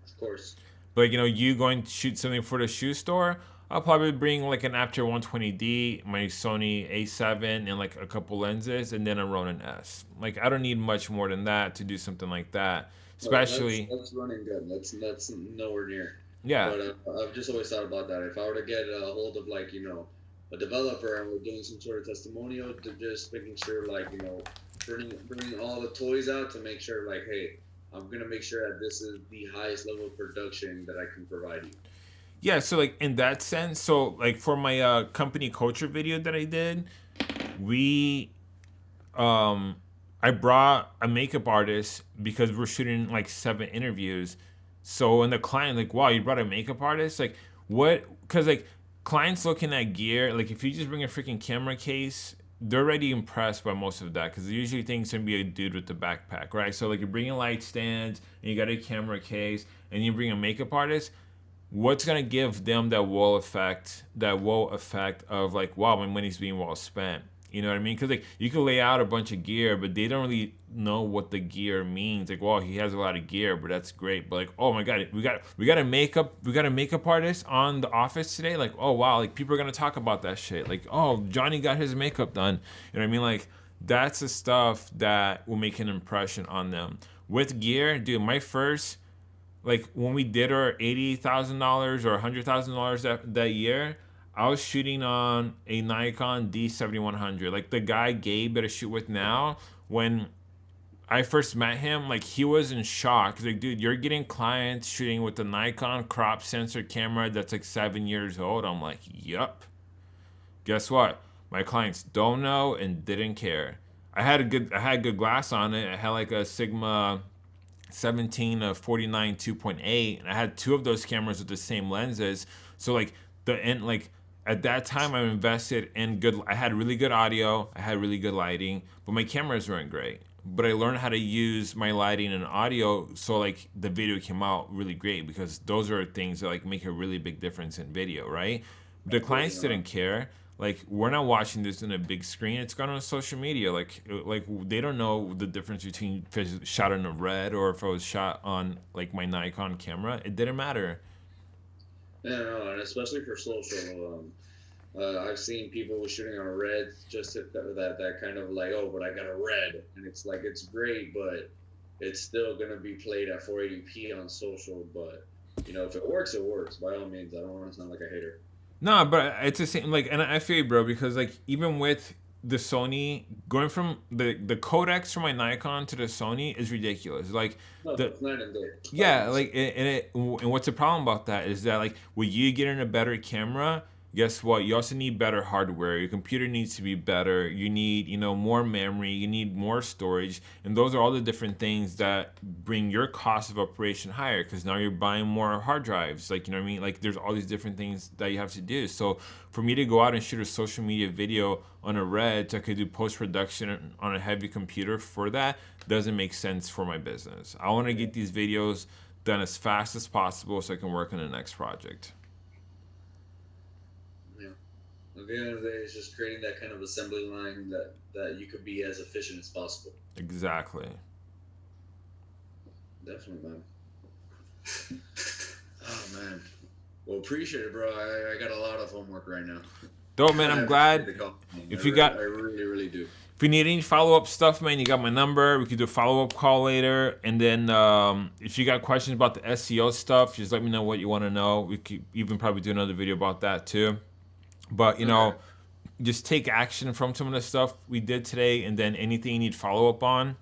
S2: of course
S1: but you know you going to shoot something for the shoe store I'll probably bring like an Aputure 120D, my Sony A7, and like a couple lenses, and then a Ronin S. Like I don't need much more than that to do something like that. Especially
S2: well, that's, that's, running good. That's that's nowhere near.
S1: Yeah.
S2: But uh, I've just always thought about that. If I were to get a hold of like you know a developer and we're doing some sort of testimonial, to just making sure like you know bringing bringing all the toys out to make sure like hey I'm gonna make sure that this is the highest level of production that I can provide you.
S1: Yeah, so like in that sense, so like for my uh, company culture video that I did, we, um, I brought a makeup artist because we're shooting like seven interviews. So when the client like, wow, you brought a makeup artist, like what? Because like clients looking at gear, like if you just bring a freaking camera case, they're already impressed by most of that because usually think it's gonna be a dude with the backpack, right? So like you're bringing light stands and you got a camera case and you bring a makeup artist what's gonna give them that wall effect, that wall effect of like, wow, my money's being well spent. You know what I mean? Because like you can lay out a bunch of gear, but they don't really know what the gear means. Like, well, he has a lot of gear, but that's great. But like, oh my god, we got we got a makeup we got a makeup artist on the office today. Like, oh wow, like people are gonna talk about that shit. Like, oh Johnny got his makeup done. You know what I mean? Like, that's the stuff that will make an impression on them. With gear, dude, my first like when we did our eighty thousand dollars or hundred thousand dollars that that year, I was shooting on a Nikon D seventy one hundred. Like the guy Gabe that I shoot with now, when I first met him, like he was in shock. He's like, dude, you're getting clients shooting with a Nikon crop sensor camera that's like seven years old. I'm like, yup. Guess what? My clients don't know and didn't care. I had a good I had good glass on it. I had like a Sigma 17 of 49 2.8 and i had two of those cameras with the same lenses so like the end like at that time i invested in good i had really good audio i had really good lighting but my cameras weren't great but I learned how to use my lighting and audio so like the video came out really great because those are things that like make a really big difference in video, right? The clients didn't care. Like we're not watching this in a big screen. It's gone on social media. Like uh, like they don't know the difference between if it's shot on a red or if it was shot on like my Nikon camera. It didn't matter.
S2: Yeah, no, and especially for social. Um, uh, I've seen people shooting on red just that, that that kind of like, oh, but I got a red, and it's like it's great, but it's still gonna be played at 480p on social. But you know, if it works, it works. By all means, I don't want to sound like a hater.
S1: No, but it's the same. Like, and I feel you, bro, because like even with the Sony going from the the codecs from my Nikon to the Sony is ridiculous. Like,
S2: No,
S1: the,
S2: it's night and day.
S1: yeah, like and it and what's the problem about that is that like when you get in a better camera, guess what? You also need better hardware. Your computer needs to be better. You need, you know, more memory. You need more storage. And those are all the different things that bring your cost of operation higher because now you're buying more hard drives. Like, you know what I mean? Like, there's all these different things that you have to do. So, for me to go out and shoot a social media video on a red, so I could do post production on a heavy computer for that doesn't make sense for my business. I want to get these videos done as fast as possible so I can work on the next project.
S2: Yeah. At the end of the day, it's just creating that kind of assembly line that that you could be as efficient as possible.
S1: Exactly.
S2: Definitely, man. (laughs) Oh man. Well, appreciate it, bro. I, I got a lot of homework right now.
S1: Dope, man. I'm glad. If you got-
S2: I really, really do.
S1: If you need any follow up stuff, man, you got my number. We could do a follow up call later. And then um, if you got questions about the SEO stuff, just let me know what you want to know. We could even probably do another video about that too. But you know,
S2: Okay.
S1: just take action from some of the stuff we did today, and then anything you need follow up on,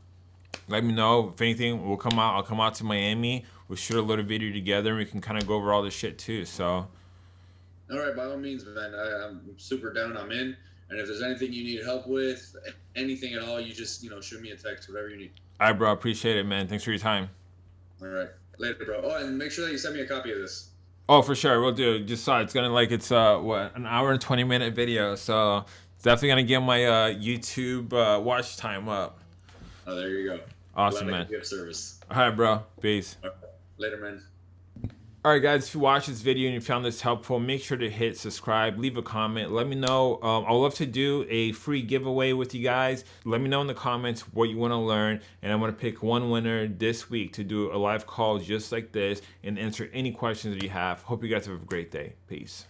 S1: let me know. If anything, we'll come out. I'll come out to Miami. We'll shoot a little video together, and we can kind of go over all this shit too. So,
S2: All right, by all means, man. I, I'm super down. I'm in. And if there's anything you need help with, anything at all, you just you know shoot me a text, whatever you need.
S1: all right, bro. Appreciate it, man. Thanks for your time.
S2: All right, later, bro. Oh, and make sure that you send me a copy of this.
S1: Oh, for sure, we'll do. Just saw it's gonna like it's uh what an hour and twenty minute video, so it's definitely gonna get my uh YouTube uh, watch time up.
S2: Oh, there you go.
S1: Awesome,
S2: Glad
S1: man.
S2: could service.
S1: All right, bro. Peace.
S2: Later, man.
S1: All right, guys. If you watched this video and you found this helpful, make sure to hit subscribe, leave a comment, let me know. Um, I'd love to do a free giveaway with you guys. Let me know in the comments what you want to learn, and I'm gonna pick one winner this week to do a live call just like this and answer any questions that you have. Hope you guys have a great day. Peace.